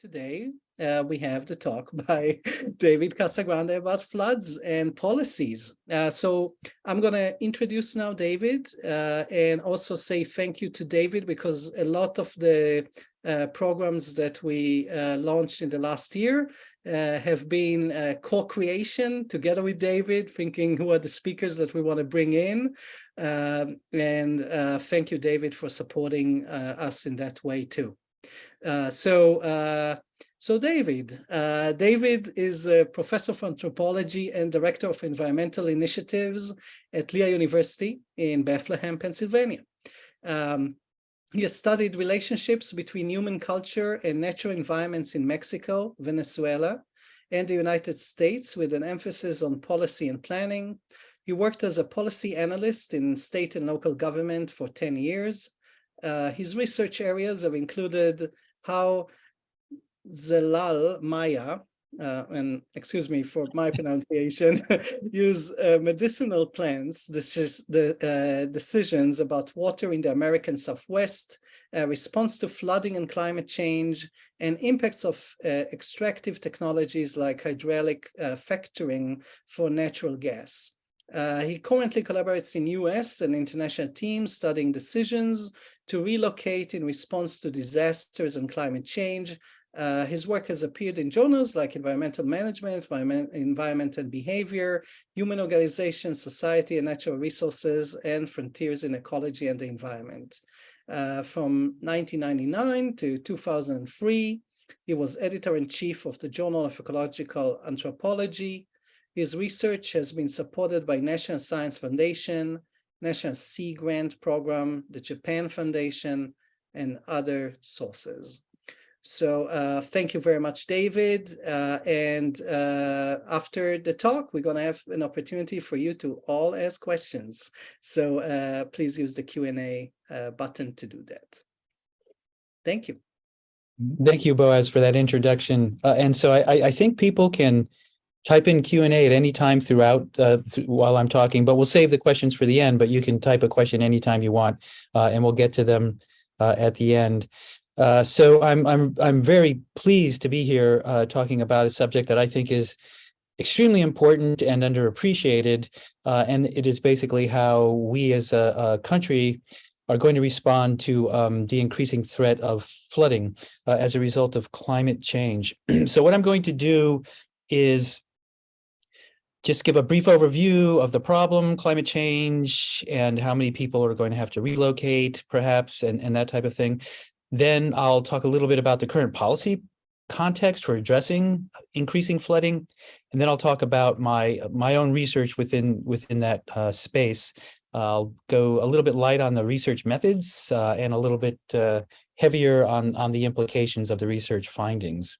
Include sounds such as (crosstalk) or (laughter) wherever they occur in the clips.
Today, uh, we have the talk (laughs) by David Casagrande about floods and policies. Uh, so I'm going to introduce now David uh, and also say thank you to David because a lot of the uh, programs that we uh, launched in the last year uh, have been co-creation together with David, thinking who are the speakers that we want to bring in. Um, and thank you, David, for supporting us in that way too. Uh, so, uh, so David, uh, David is a professor of anthropology and director of environmental initiatives at Lehigh University in Bethlehem, Pennsylvania. Um, he has studied relationships between human culture and natural environments in Mexico, Venezuela, and the United States with an emphasis on policy and planning. He worked as a policy analyst in state and local government for 10 years. Uh, his research areas have included how Zelal Maya, uh, and excuse me for my (laughs) pronunciation, (laughs) use uh, medicinal plants, this is the uh, decisions about water in the American Southwest, uh, response to flooding and climate change, and impacts of uh, extractive technologies like hydraulic uh, fracturing for natural gas. Uh, he currently collaborates in US and international teams studying decisions to relocate in response to disasters and climate change. Uh, his work has appeared in journals like Environmental Management, Environment, and Behavior, Human Organization, Society and Natural Resources, and Frontiers in Ecology and the Environment. Uh, from 1999 to 2003, he was editor-in-chief of the Journal of Ecological Anthropology, his research has been supported by National Science Foundation, National Sea Grant Program, the Japan Foundation, and other sources. So uh, thank you very much, David. Uh, and uh, after the talk, we're going to have an opportunity for you to all ask questions. So uh, please use the Q&A uh, button to do that. Thank you. Thank you, Boaz, for that introduction. Uh, and so I, I think people can type in Q&A at any time throughout uh, th while I'm talking, but we'll save the questions for the end, but you can type a question anytime you want, uh, and we'll get to them uh, at the end. Uh, so I'm, I'm, I'm very pleased to be here uh, talking about a subject that I think is extremely important and underappreciated, uh, and it is basically how we as a, a country are going to respond to um, the increasing threat of flooding as a result of climate change. (clears throat) so what I'm going to do is just give a brief overview of the problem, climate change, and how many people are going to have to relocate, perhaps, and, and that type of thing. Then I'll talk a little bit about the current policy context for addressing increasing flooding. And then I'll talk about my my own research within within that uh, space. I'll go a little bit light on the research methods uh, and a little bit uh, heavier on, on the implications of the research findings.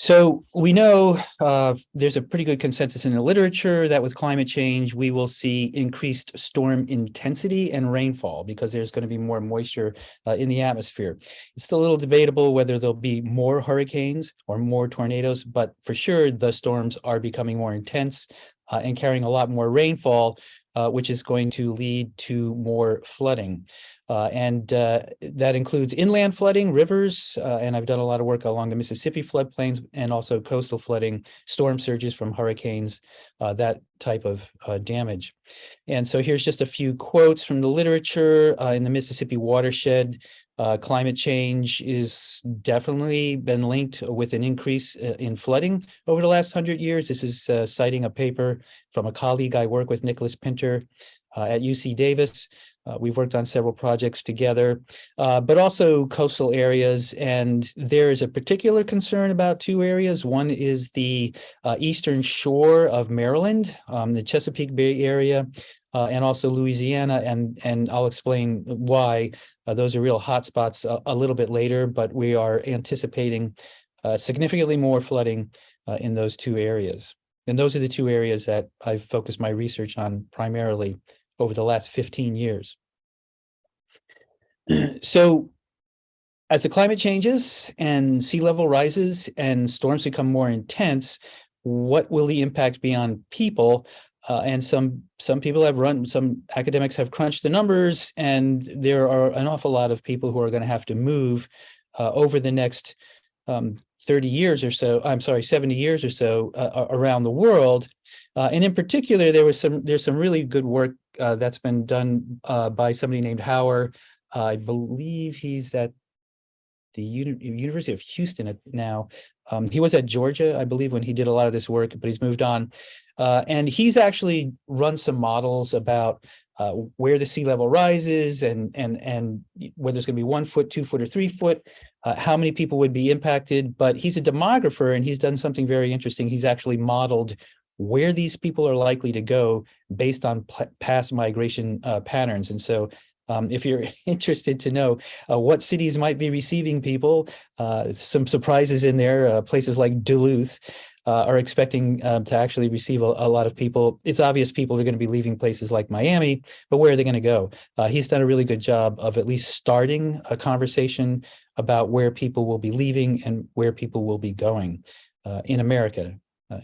So we know uh, there's a pretty good consensus in the literature that with climate change, we will see increased storm intensity and rainfall because there's going to be more moisture uh, in the atmosphere. It's still a little debatable whether there'll be more hurricanes or more tornadoes, but for sure the storms are becoming more intense uh, and carrying a lot more rainfall, uh, which is going to lead to more flooding. Uh, and uh, that includes inland flooding, rivers, uh, and I've done a lot of work along the Mississippi floodplains and also coastal flooding, storm surges from hurricanes, uh, that type of uh, damage. And so here's just a few quotes from the literature in the Mississippi watershed. climate change is definitely been linked with an increase in flooding over the last hundred years. This is citing a paper from a colleague I work with, Nicholas Pinter, uh, at UC Davis. Uh, we've worked on several projects together, uh, but also coastal areas. And there is a particular concern about two areas. One is the uh, eastern shore of Maryland, um, the Chesapeake Bay area, uh, and also Louisiana. And, and I'll explain why uh, those are real hotspots a, a, little bit later, but we are anticipating significantly more flooding in those two areas. And those are the two areas that I've focused my research on primarily over the last 15 years. So as the climate changes and sea level rises and storms become more intense, what will the impact be on people? Uh, and some some people have run, some academics have crunched the numbers, and there are an awful lot of people who are going to have to move uh, over the next um, 30 years or so, I'm sorry, 70 years or so uh, around the world. Uh, and in particular, there was some, there's some really good work uh, that's been done uh, by somebody named Hauer. I believe he's at the Uni University of Houston now. Um, he was at Georgia, I believe, when he did a lot of this work, but he's moved on. Uh, and he's actually run some models about uh, where the sea level rises and and and whether it's going to be one foot, two foot, or three foot, uh, how many people would be impacted. But he's a demographer, and he's done something very interesting. He's actually modeled where these people are likely to go based on past migration uh, patterns. And so um, if you're (laughs) interested to know uh, what cities might be receiving people, uh, some surprises in there, uh, places like Duluth uh, are expecting um, to actually receive a, a, lot of people. It's obvious people are going to be leaving places like Miami, but where are they going to go? Uh, he's done a really good job of at least starting a conversation about where people will be leaving and where people will be going uh, in America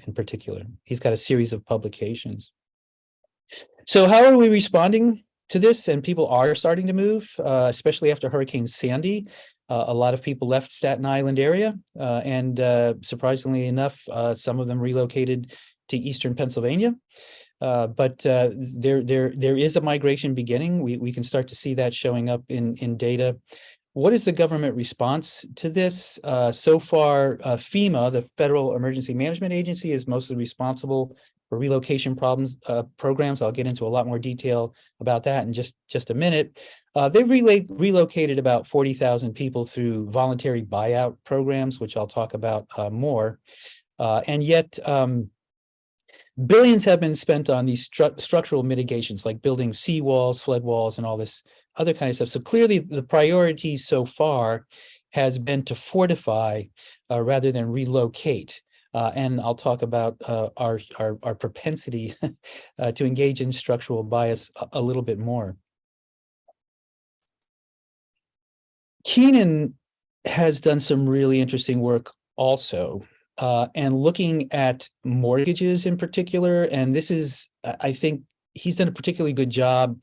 in particular. He's got a series of publications. So how are we responding to this and people are starting to move, uh, especially after Hurricane Sandy. Uh, a lot of people left Staten Island area uh, and uh, surprisingly enough, uh, some of them relocated to Eastern Pennsylvania. Uh, but there, there, there is a migration beginning. We, we can start to see that showing up in, in data. What is the government response to this? so far, FEMA, the Federal Emergency Management Agency, is mostly responsible for relocation problems uh, programs. I'll get into a lot more detail about that in just, just a minute. Uh, they've relocated about 40,000 people through voluntary buyout programs, which I'll talk about uh, more. Uh, and yet, um, billions have been spent on these stru structural mitigations, like building seawalls, flood walls, and all this other kind of stuff. So clearly the priority so far has been to fortify uh, rather than relocate. Uh, and I'll talk about uh, our, our, our, propensity (laughs) uh, to engage in structural bias a, a, little bit more. Keenan has done some really interesting work also, uh, and looking at mortgages in particular, and this is, I think, he's done a particularly good job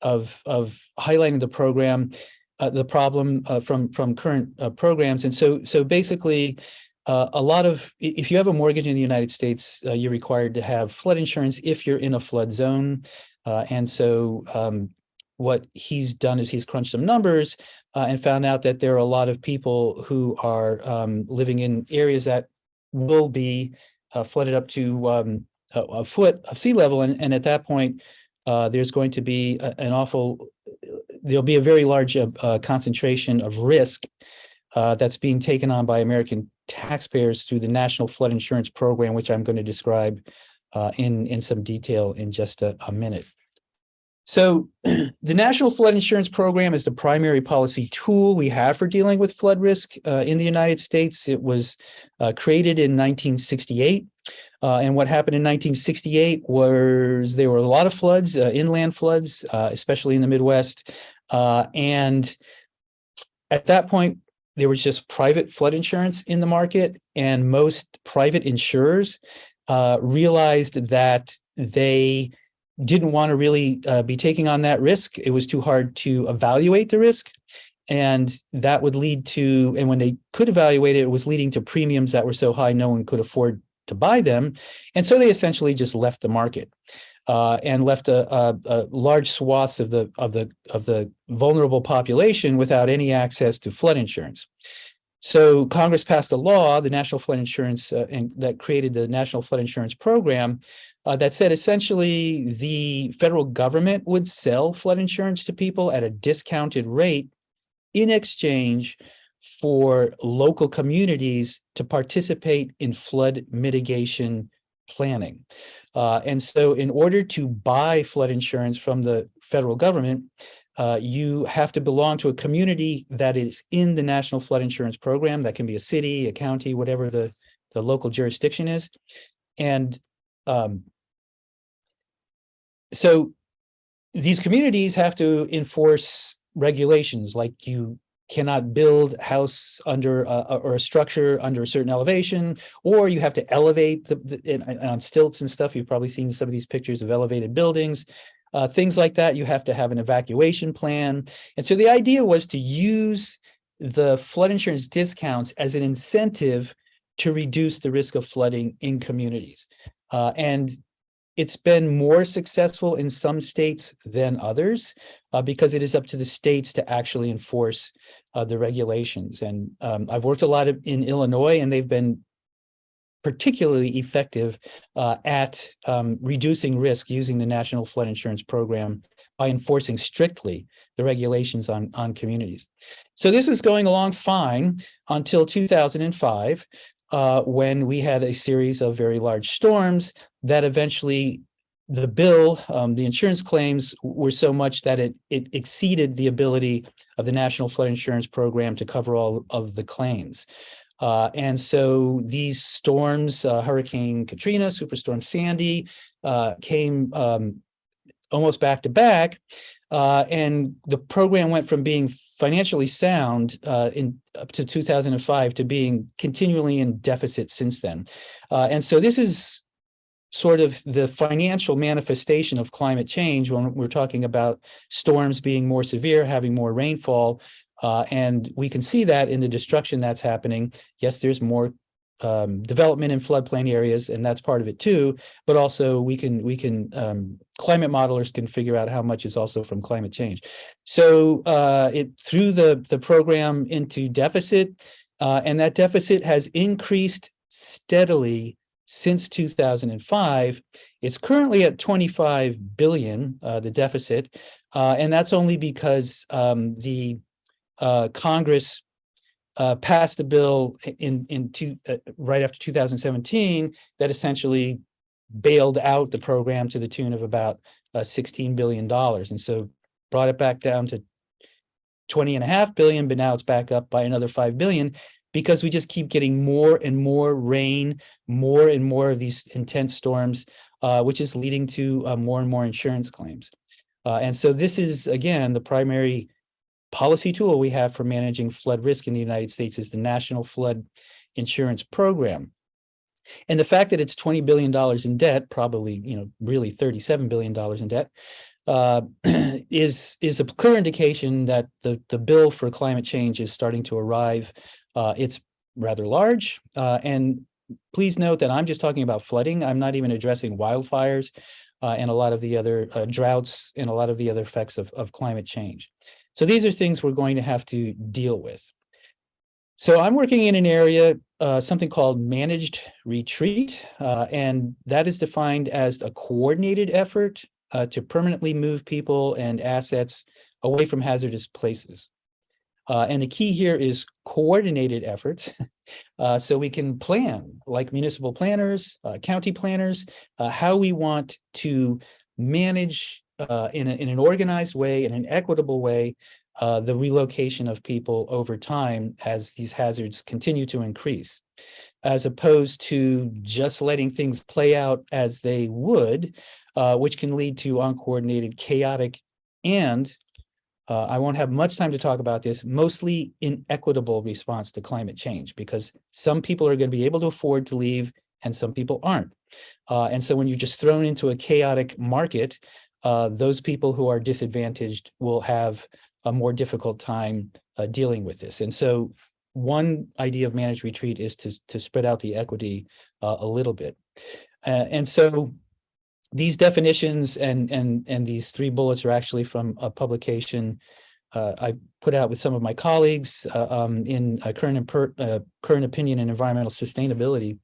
of, of highlighting the program, uh, the problem uh, from, from current programs. And so, so basically, uh, a lot of, if you have a mortgage in the United States, uh, you're required to have flood insurance if you're in a flood zone. Uh, and so um, what he's done is he's crunched some numbers uh, and found out that there are a lot of people who are um, living in areas that will be uh, flooded up to um, a, a, foot of sea level. And, and at that point, uh, there's going to be a, an awful, there'll be a very large concentration of risk uh, that's being taken on by American taxpayers through the National Flood Insurance Program, which I'm going to describe uh, in, in some detail in just a, a minute. So (clears throat) the National Flood Insurance Program is the primary policy tool we have for dealing with flood risk uh, in the United States. It was uh, created in 1968. Uh, and what happened in 1968 was there were a lot of floods, uh, inland floods, uh, especially in the Midwest. Uh, and at that point, there was just private flood insurance in the market and most private insurers uh, realized that they didn't want to really uh, be taking on that risk. It was too hard to evaluate the risk. And that would lead to, and when they could evaluate it, it was leading to premiums that were so high no one could afford to buy them. And so they essentially just left the market uh, and left a, a, a, large swaths of the of the of the vulnerable population without any access to flood insurance. So Congress passed a law, the National Flood Insurance, uh, and that created the National Flood Insurance Program, uh, that said essentially the federal government would sell flood insurance to people at a discounted rate in exchange for local communities to participate in flood mitigation planning. Uh, and so in order to buy flood insurance from the federal government, uh, you have to belong to a community that is in the National Flood Insurance Program. That can be a city, a county, whatever the, the local jurisdiction is. And um, so these communities have to enforce regulations like you cannot build house under uh, or a structure under a certain elevation, or you have to elevate the, the on stilts and stuff. You've probably seen some of these pictures of elevated buildings. Uh, things like that, you have to have an evacuation plan. And so the idea was to use the flood insurance discounts as an incentive to reduce the risk of flooding in communities. Uh, and it's been more successful in some states than others uh, because it is up to the states to actually enforce uh, the regulations. And um, I've worked a lot of, in Illinois and they've been particularly effective uh, at um, reducing risk using the National Flood Insurance Program by enforcing strictly the regulations on, on communities. So this is going along fine until 2005, uh, when we had a series of very large storms that eventually the bill, um, the insurance claims were so much that it, it exceeded the ability of the National Flood Insurance Program to cover all of the claims. Uh, and so these storms, uh, Hurricane Katrina, Superstorm Sandy, uh, came um, almost back to back. Uh, and the program went from being financially sound uh, in up to 2005 to being continually in deficit since then. Uh, and so this is sort of the financial manifestation of climate change when we're talking about storms being more severe, having more rainfall. Uh, and we can see that in the destruction that's happening. Yes, there's more um, development in floodplain areas, and that's part of it too. But also we can we can um, climate modelers can figure out how much is also from climate change. So uh, it threw the the program into deficit, uh, and that deficit has increased steadily since 2005. It's currently at 25 billion, uh, the deficit, uh, and that's only because um, the uh, Congress uh, passed a bill in in two, uh, right after 2017 that essentially bailed out the program to the tune of about uh, 16 billion dollars, and so brought it back down to 20 and a half billion, but now it's back up by another 5 billion because we just keep getting more and more rain, more and more of these intense storms, uh, which is leading to uh, more and more insurance claims. Uh, and so this is, again, the primary policy tool we have for managing flood risk in the United States is the National Flood Insurance Program. And the fact that it's $20 billion in debt, probably, you know, really $37 billion in debt, uh, (clears throat) is, is a clear indication that the, the bill for climate change is starting to arrive. Uh, it's rather large. Uh, and please note that I'm just talking about flooding. I'm not even addressing wildfires uh, and a lot of the other uh, droughts and a lot of the other effects of, of climate change. So these are things we're going to have to deal with. So I'm working in an area, uh, something called managed retreat, uh, and that is defined as a coordinated effort uh, to permanently move people and assets away from hazardous places. Uh, and the key here is coordinated efforts. (laughs) Uh, so we can plan, like municipal planners, uh, county planners, how we want to manage uh, in, a, in an organized way, in an equitable way, uh, the relocation of people over time as these hazards continue to increase, as opposed to just letting things play out as they would, uh, which can lead to uncoordinated, chaotic, and uh, I won't have much time to talk about this, mostly inequitable response to climate change, because some people are going to be able to afford to leave and some people aren't. Uh, and so when you're just thrown into a chaotic market, uh, those people who are disadvantaged will have a more difficult time uh, dealing with this. And so one idea of managed retreat is to, to spread out the equity uh, a little bit. Uh, and so these definitions and, and, and these three bullets are actually from a publication uh, I put out with some of my colleagues um, in current, current opinion and environmental sustainability.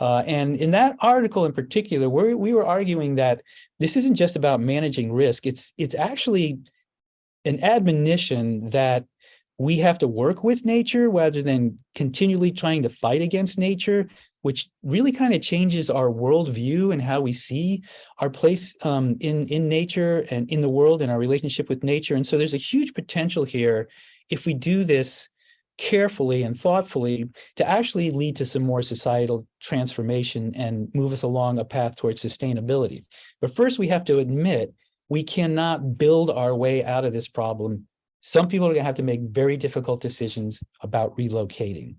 Uh, and in that article in particular, we we were arguing that this isn't just about managing risk. It's it's actually an admonition that we have to work with nature rather than continually trying to fight against nature, which really kind of changes our worldview and how we see our place um, in, in nature and in the world and our relationship with nature. And so there's a huge potential here if we do this carefully and thoughtfully to actually lead to some more societal transformation and move us along a path towards sustainability. But first, we have to admit we cannot build our way out of this problem some people are gonna have to make very difficult decisions about relocating.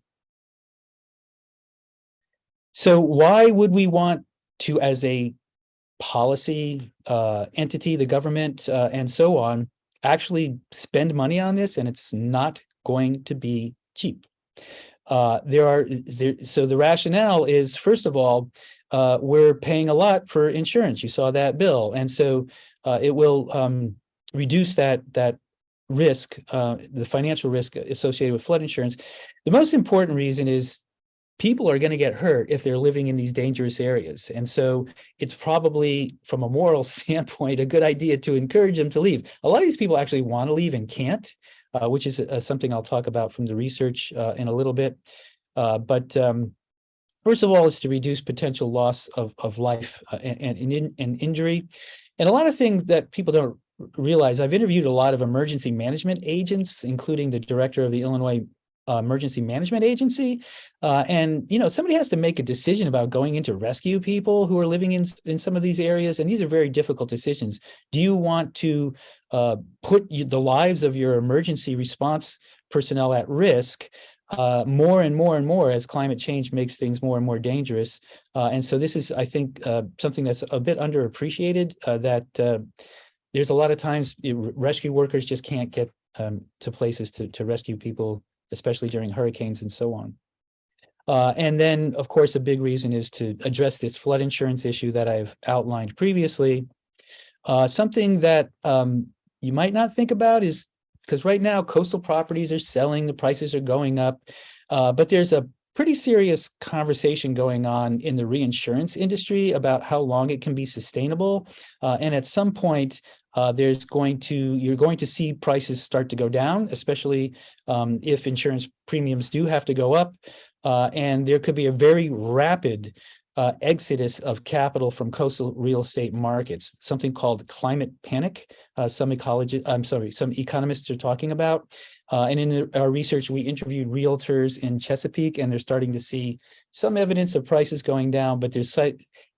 So why would we want to, as a policy uh, entity, the government uh, and so on, actually spend money on this? And it's not going to be cheap. Uh, there are there, so the rationale is first of all, uh, we're paying a lot for insurance. You saw that bill, and so uh, it will um, reduce that that risk, uh, the financial risk associated with flood insurance. The most important reason is people are going to get hurt if they're living in these dangerous areas. And so it's probably from a moral (laughs) standpoint, a good idea to encourage them to leave. A lot of these people actually want to leave and can't, uh, which is uh, something I'll talk about from the research uh, in a little bit. Uh, but um, first of all, it's to reduce potential loss of, of life and, and, and injury. And a lot of things that people don't realize, I've interviewed a lot of emergency management agents, including the director of the Illinois uh, emergency management agency. Uh, and, you know, somebody has to make a decision about going in to rescue people who are living in, in some of these areas. And these are very difficult decisions. Do you want to uh, put the lives of your emergency response personnel at risk uh, more and more and more as climate change makes things more and more dangerous. Uh, and so this is, I think, uh, something that's a bit underappreciated uh, that uh, there's a lot of times rescue workers just can't get um, to places to, to rescue people especially during hurricanes and so on. Uh, and then, of course, a big reason is to address this flood insurance issue that I've outlined previously. Uh, something that um, you might not think about is because right now coastal properties are selling, the prices are going up, uh, but there's a pretty serious conversation going on in the reinsurance industry about how long it can be sustainable. Uh, and at some point, uh, there's going to, you're going to see prices start to go down, especially um, if insurance premiums do have to go up. Uh, and there could be a very rapid uh, exodus of capital from coastal real estate markets, something called climate panic. Uh, some ecologists, I'm sorry, some economists are talking about. Uh, and in our research, we interviewed realtors in Chesapeake, and they're starting to see some evidence of prices going down, but there's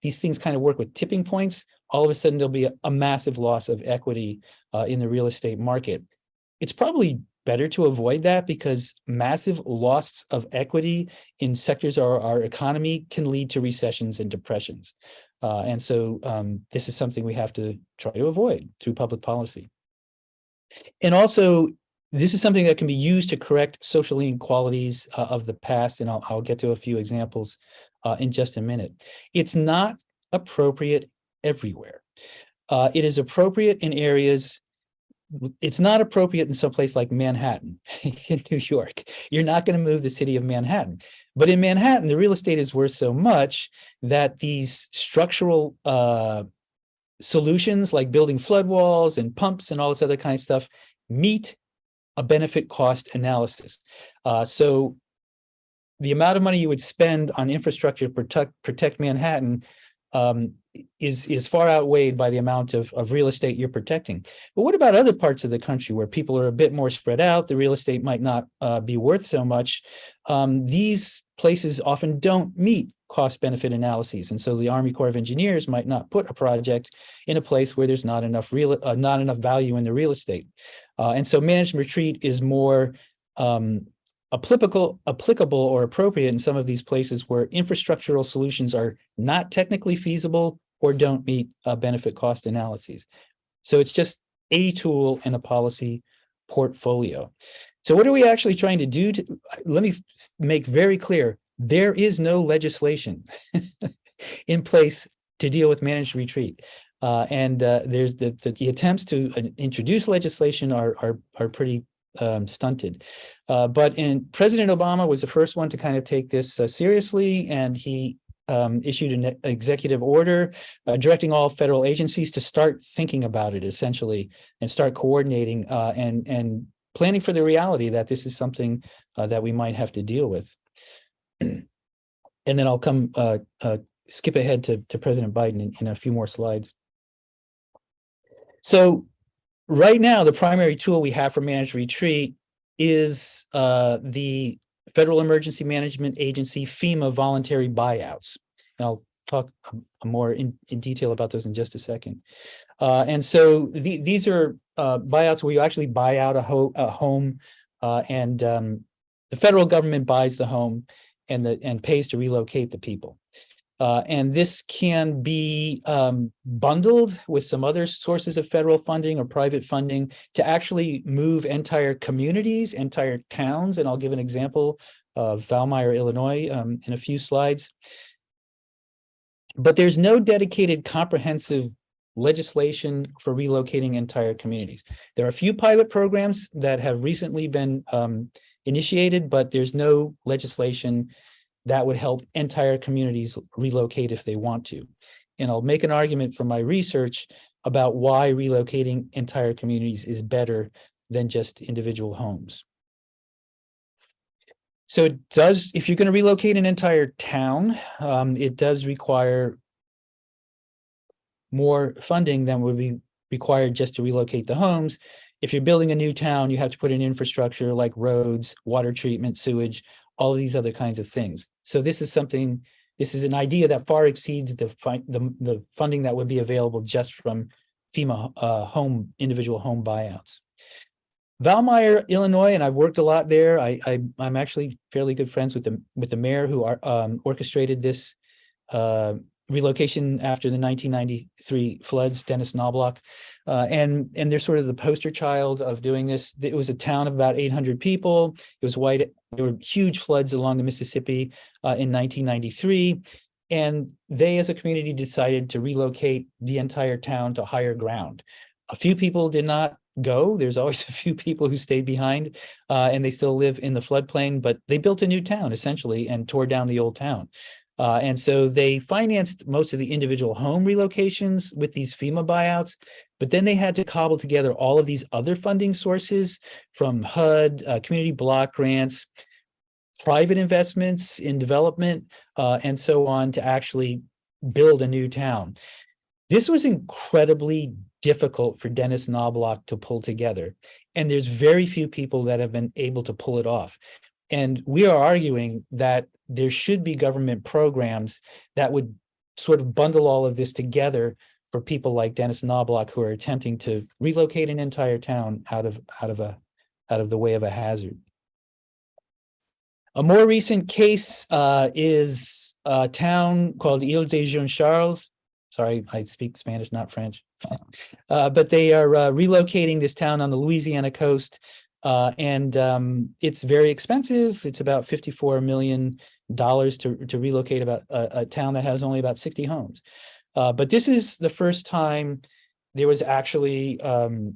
these things kind of work with tipping points all of a sudden there'll be a, a massive loss of equity uh, in the real estate market. It's probably better to avoid that because massive loss of equity in sectors of our, our economy can lead to recessions and depressions. Uh, and so um, this is something we have to try to avoid through public policy. And also, this is something that can be used to correct social inequalities uh, of the past, and I'll, I'll, get to a few examples uh, in just a minute. It's not appropriate everywhere. Uh, it is appropriate in areas, it's not appropriate in some place like Manhattan (laughs) in New York. You're not going to move the city of Manhattan. But in Manhattan, the real estate is worth so much that these structural uh, solutions like building flood walls and pumps and all this other kind of stuff meet a benefit cost analysis. Uh, so the amount of money you would spend on infrastructure to protect, protect Manhattan um, is is far outweighed by the amount of, of real estate you're protecting. But what about other parts of the country where people are a bit more spread out, the real estate might not uh, be worth so much? Um, these places often don't meet cost benefit analyses. And so the Army Corps of Engineers might not put a project in a place where there's not enough real, uh, not enough value in the real estate. Uh, and so managed retreat is more um, applicable, applicable or appropriate in some of these places where infrastructural solutions are not technically feasible or don't meet uh, benefit cost analyses. So it's just a tool in a policy portfolio. So what are we actually trying to do? To, let me make very clear, there is no legislation (laughs) in place to deal with managed retreat. Uh, and uh, there's the, the, the, attempts to uh, introduce legislation are, are, are pretty um, stunted. Uh, but in President Obama was the first one to kind of take this uh, seriously, and he um, issued an executive order uh, directing all federal agencies to start thinking about it essentially and start coordinating uh, and and planning for the reality that this is something uh, that we might have to deal with. (clears throat) and then I'll come uh, skip ahead to, to President Biden in, in a few more slides. So right now, the primary tool we have for managed retreat is uh, the Federal Emergency Management Agency FEMA voluntary buyouts. And I'll talk more in, in detail about those in just a second. Uh, and so the, these are uh, buyouts where you actually buy out a, ho a home uh, and um, the federal government buys the home and the and pays to relocate the people. Uh, and this can be um, bundled with some other sources of federal funding or private funding to actually move entire communities, entire towns. And I'll give an example of Valmeyer, Illinois um, in a few slides. But there's no dedicated comprehensive legislation for relocating entire communities. There are a few pilot programs that have recently been um, initiated, but there's no legislation that would help entire communities relocate if they want to. And I'll make an argument from my research about why relocating entire communities is better than just individual homes. So it does, if you're going to relocate an entire town, um, it does require more funding than would be required just to relocate the homes. If you're building a new town, you have to put in infrastructure like roads, water treatment, sewage, all of these other kinds of things. So this is something, this is an idea that far exceeds the, the, the funding that would be available just from FEMA uh, home, individual home buyouts. Valmeyer, Illinois, and I've worked a lot there. I, I am actually fairly good friends with the with the mayor who are, um, orchestrated this uh, relocation after the 1993 floods, Dennis Knobloch, uh, and and they're sort of the poster child of doing this. It was a town of about 800 people. It was white. There were huge floods along the Mississippi uh, in 1993, and they, as a community, decided to relocate the entire town to higher ground. A few people did not go. There's always (laughs) a few people who stayed behind, uh, and they still live in the floodplain. But they built a new town essentially and tore down the old town. Uh, and so they financed most of the individual home relocations with these FEMA buyouts, but then they had to cobble together all of these other funding sources from HUD, uh, community block grants, private investments in development, uh, and so on to actually build a new town. This was incredibly difficult for Dennis Knobloch to pull together. And there's very few people that have been able to pull it off. And we are arguing that there should be government programs that would sort of bundle all of this together for people like Dennis Knobloch who are attempting to relocate an entire town out of out of a out of the way of a hazard. A more recent case uh, is a town called Isle de Jean Charles. Sorry, I speak Spanish, not French. (laughs) Uh, but they are uh, relocating this town on the Louisiana coast uh, and um, it's very expensive. It's about $54 million to, to relocate about a, a, town that has only about 60 homes. Uh, but this is the first time there was actually um,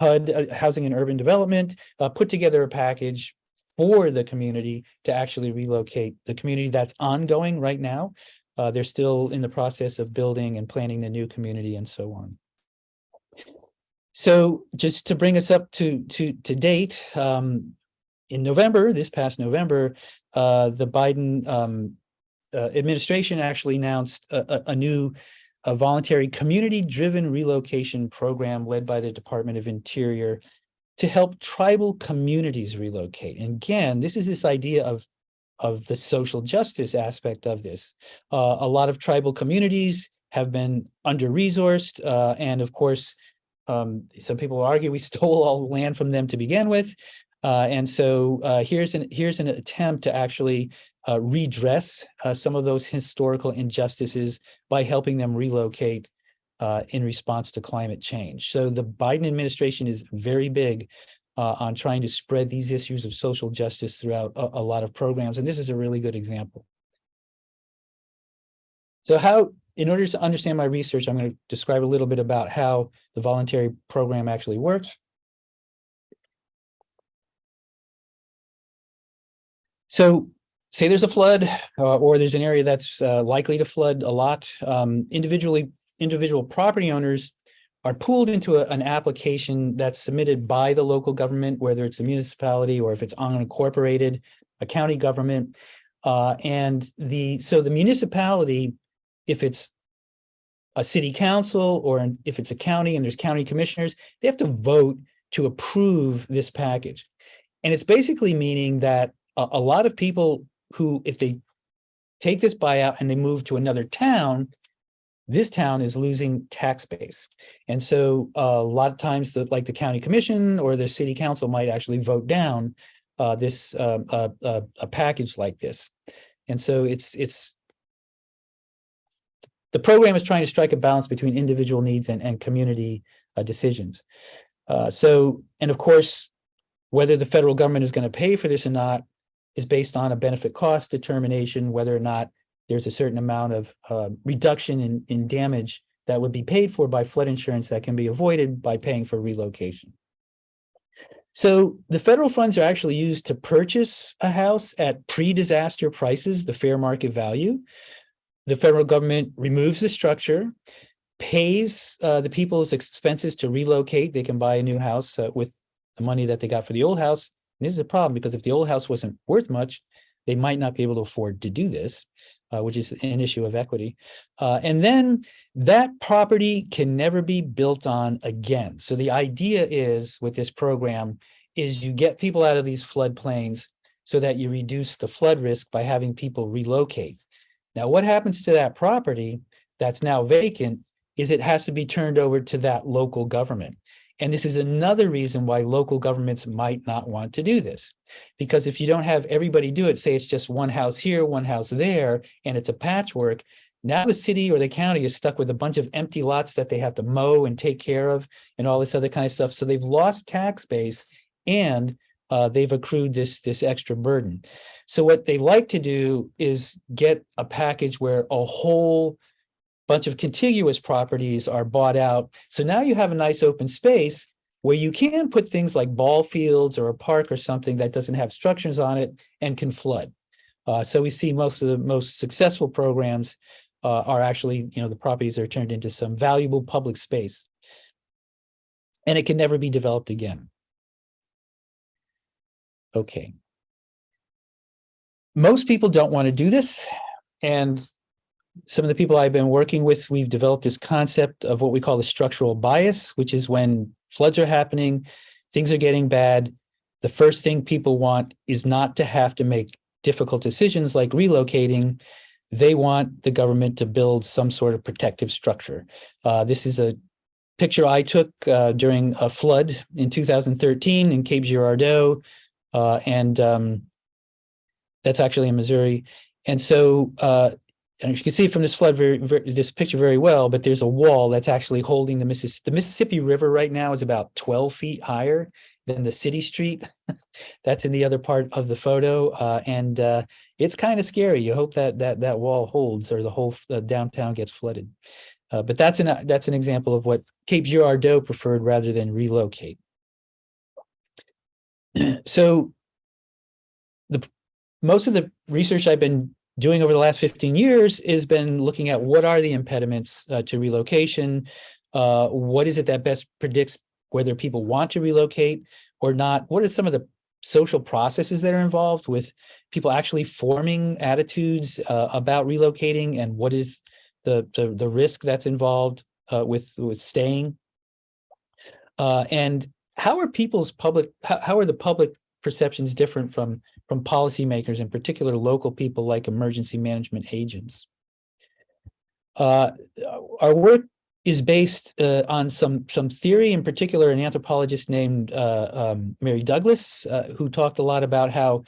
HUD, uh, Housing and Urban Development, uh, put together a package for the community to actually relocate the community that's ongoing right now. Uh, they're still in the process of building and planning the new community and so on. So just to bring us up to to to date, um, in November, this past November, uh, the Biden um, uh, administration actually announced a, a, a new a voluntary community-driven relocation program led by the Department of Interior to help tribal communities relocate. And again, this is this idea of of the social justice aspect of this. Uh, a lot of tribal communities have been under-resourced, uh, and of course, um, some people argue we (laughs) stole all the land from them to begin with. Uh, and so uh, here's an here's an attempt to actually uh, redress uh, some of those historical injustices by helping them relocate uh, in response to climate change. So the Biden administration is very big uh, on trying to spread these issues of social justice throughout a, a lot of programs. And this is a really good example. So how in order to understand my research, I'm going to describe a little bit about how the voluntary program actually works. So say there's a flood uh, or there's an area that's uh, likely to flood a lot. Um, individually, individual property owners are pooled into a, an application that's submitted by the local government, whether it's a municipality or if it's unincorporated, a county government. Uh, and the so the municipality if it's a city council or if it's a county and there's county commissioners, they have to vote to approve this package. And it's basically meaning that a, a lot of people who, if they take this buyout and they move to another town, this town is losing tax base. And so uh, a lot of times the, like the county commission or the city council might actually vote down uh, this, uh, uh, uh, a package like this. And so it's, it's, the program is trying to strike a balance between individual needs and, and community uh, decisions. Uh, so, and of course, whether the federal government is going to pay for this or not is based on a benefit cost determination, whether or not there's a certain amount of uh, reduction in, in damage that would be paid for by flood insurance that can be avoided by paying for relocation. So the federal funds are actually used to purchase a house at pre-disaster prices, the fair market value. The federal government removes the structure, pays uh, the people's expenses to relocate. They can buy a new house uh, with the money that they got for the old house. And this is a problem because if the old house wasn't worth much, they might not be able to afford to do this, uh, which is an issue of equity. Uh, and then that property can never be built on again. So the idea is with this program is you get people out of these floodplains so that you reduce the flood risk by having people relocate. Now, what happens to that property that's now vacant is it has to be turned over to that local government. And this is another reason why local governments might not want to do this. Because if you don't have everybody do it, say it's just one house here, one house there, and it's a patchwork, now the city or the county is stuck with a bunch of empty lots that they have to mow and take care of and all this other kind of stuff. So they've lost tax base and uh, they've accrued this, this extra burden. So what they like to do is get a package where a whole bunch of contiguous properties are bought out. So now you have a nice open space where you can put things like ball fields or a park or something that doesn't have structures on it and can flood. Uh, so we see most of the most successful programs uh, are actually, you know, the properties are turned into some valuable public space. And it can never be developed again. Okay. Most people don't want to do this. And some of the people I've been working with, we've developed this concept of what we call the structural bias, which is when floods are happening, things are getting bad. The first thing people want is not to have to make difficult decisions like relocating. They want the government to build some sort of protective structure. Uh, this is a picture I took uh, during a flood in 2013 in Cape Girardeau, uh, and um, that's actually in Missouri. And so uh, and you can see from this flood very, very, this picture very well, but there's a wall that's actually holding the Mississippi. The Mississippi River right now is about 12 feet higher than the city street. (laughs) that's in the other part of the photo, uh, and uh, it's kind of scary. You hope that that that wall holds, or the whole uh, downtown gets flooded. Uh, but that's an that's an example of what Cape Girardeau preferred rather than relocate. (clears throat) so the most of the research I've been doing over the last 15 years has been looking at what are the impediments uh, to relocation, uh, what is it that best predicts whether people want to relocate or not, what are some of the social processes that are involved with people actually forming attitudes uh, about relocating and what is the, the, the risk that's involved uh, with, with staying. Uh, and how are people's public, how, how are the public perceptions different from from policymakers, in particular local people like emergency management agents. Uh, our work is based uh, on some some theory, in particular, an anthropologist named uh, um, Mary Douglas, uh, who talked a lot about how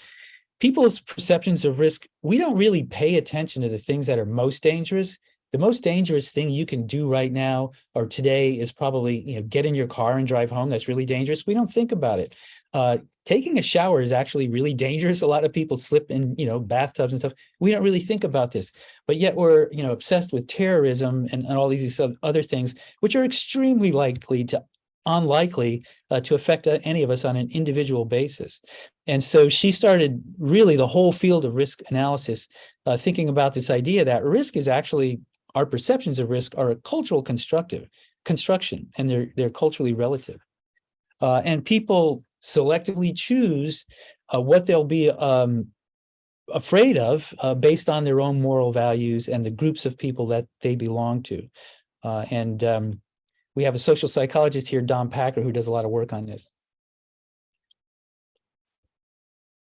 people's perceptions of risk, we don't really pay attention to the things that are most dangerous. The most dangerous thing you can do right now or today is probably you know get in your car and drive home. That's really dangerous. We don't think about it. Uh, taking a shower is actually really (laughs) dangerous. A lot of people slip in, you know, bathtubs and stuff. We don't really think about this, but yet we're, you know, obsessed with terrorism and, and all these other things, which are extremely likely to unlikely uh, to affect uh, any of us on an individual basis. And so she started really the whole field of risk analysis, uh, thinking about this idea that risk is actually, our perceptions of risk are a cultural constructive construction, and they're, they're culturally relative. Uh, and people selectively choose uh, what they'll be um, afraid of uh, based on their own moral values and the groups of people that they belong to. Uh, and um, we have a social psychologist here, Don Packer, who does a lot of work on this.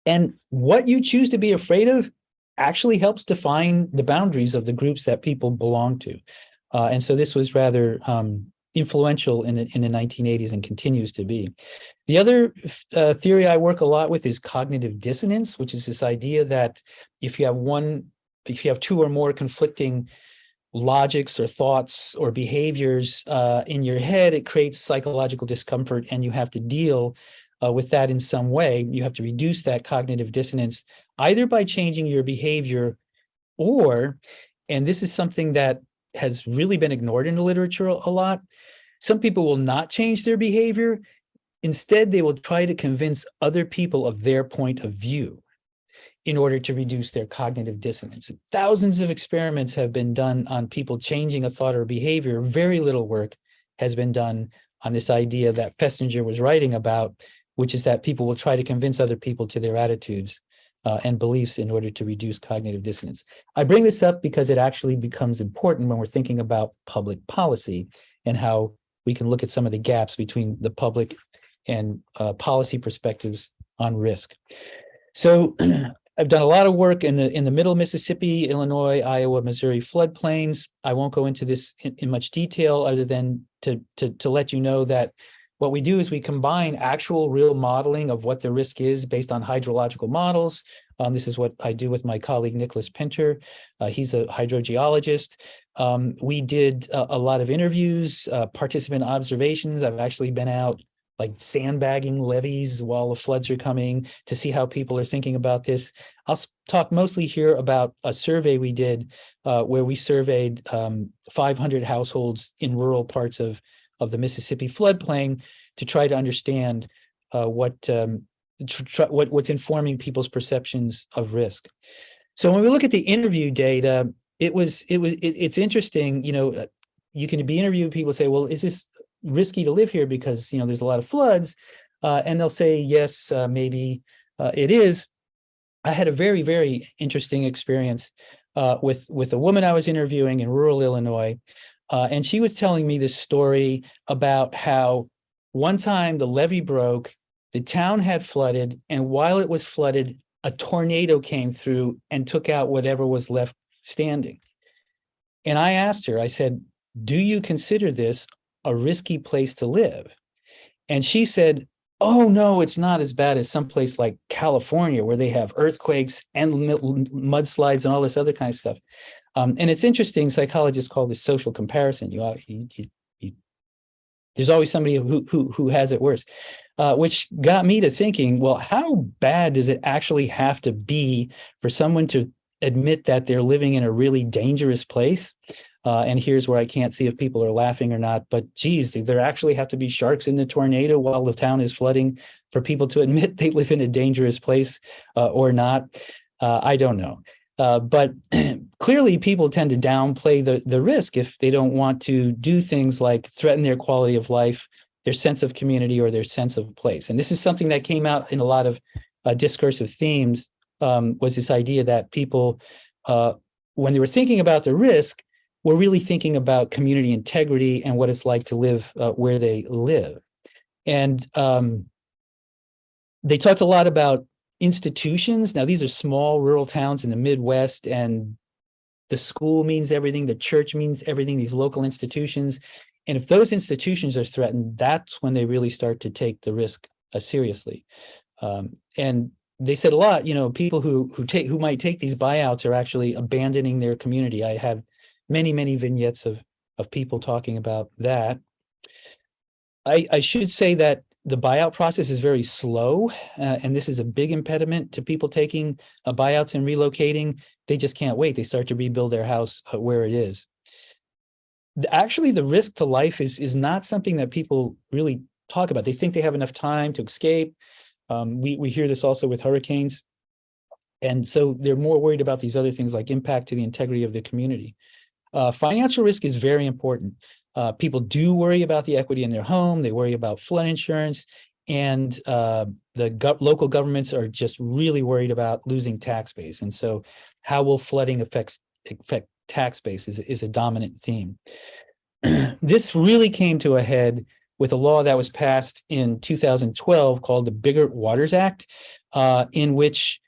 And what you choose to be afraid of actually helps define the boundaries of the groups that people belong to. Uh, and so this was rather um, influential in the, in the 1980s and continues to be. The other uh, theory I work a lot with is cognitive dissonance, which is this idea that if you have one, if you have two or more conflicting logics or thoughts or behaviors uh, in your head, it creates psychological discomfort and you have to deal uh, with that in some way. You have to reduce that cognitive dissonance either by changing your behavior or, and this is something that has really been ignored in the literature a lot, some people will not change their behavior. Instead, they will try to convince other people of their point of view in order to reduce their cognitive dissonance. Thousands of experiments have been done on people changing a thought or behavior. Very little work has been done on this idea that Festinger was writing about, which is that people will try to convince other people to their attitudes uh, and beliefs in order to reduce cognitive dissonance. I bring this up because it actually becomes important when we're thinking about public policy and how we can look at some of the gaps between the public and uh, policy perspectives on risk. So (clears throat) I've done a lot of work in the in the middle Mississippi, Illinois, Iowa, Missouri floodplains. I won't go into this in, in much detail other than to, to, to let you know that what we do is we combine actual real modeling of what the risk is based on hydrological models. Um, this is what I do with my colleague Nicholas Pinter. Uh, he's a hydrogeologist. Um, we did a, a, lot of interviews, uh, participant observations. I've actually been out like sandbagging levees while the floods are coming to see how people are thinking about this. I'll talk mostly here about a survey we did uh, where we surveyed um, 500 households in rural parts of, of the Mississippi floodplain to try to understand uh, what, um, what what's informing people's perceptions of risk. So when we look at the interview data, it was it was it, it's interesting. You know, you can be interviewed. People say, "Well, is this risky to live here because, you know, there's a lot of floods. Uh, and they'll say, yes, uh, maybe uh, it is. I had a very, very interesting experience uh, with, with a woman I was interviewing in rural Illinois. Uh, and she was telling me this story about how one time the levee broke, the town had flooded, and while it was flooded, a tornado came through and took out whatever was left standing. And I asked her, I said, do you consider this a risky place to live. And she said, oh no, it's not as bad as someplace like California where they have earthquakes and mudslides and all this other kind of stuff. Um, and it's interesting, psychologists call this social comparison. You, you, you, you there's always somebody who, who, who has it worse, uh, which got me to thinking, well, how bad does it actually have to be for someone to admit that they're living in a really dangerous place uh, and here's where I can't see if people are laughing or not, but geez, do there actually have to be sharks in the tornado while the town is flooding for people to admit they live in a dangerous place uh, or not? Uh, I don't know. Uh, but (clears throat) clearly people tend to downplay the, the risk if they don't want to do things like threaten their quality of life, their sense of community or their sense of place. And this is something that came out in a lot of uh, discursive themes um, was this idea that people, uh, when they were thinking about the risk, we're really thinking about community integrity and what it's like to live uh, where they live. And um, they talked a lot about institutions. Now, these are small rural towns in the Midwest, and the school means everything, the church means everything, these local institutions. And if those institutions are threatened, that's when they really start to take the risk uh, seriously. Um, and they said a lot, you know, people who who take who might take these buyouts are actually abandoning their community. I have many, many vignettes of, of people talking about that. I, I should say that the buyout process is very slow, uh, and this is a big impediment to people taking uh, buyouts and relocating. They just can't wait. They start to rebuild their house uh, where it is. Actually, the risk to life is, is not something that people really talk about. They think they have enough time to escape. Um, we, we hear this also with hurricanes. And so they're more worried about these other things like impact to the integrity of the community. Uh, financial risk is very important. Uh, people do worry about the equity in their home. They worry about flood insurance. And uh, the go local governments are just really worried about losing tax base. And so how will flooding affects, affect tax base is, is a dominant theme. (clears throat) this really came to a head with a law that was passed in 2012 called the Biggert-Waters Act, uh, in which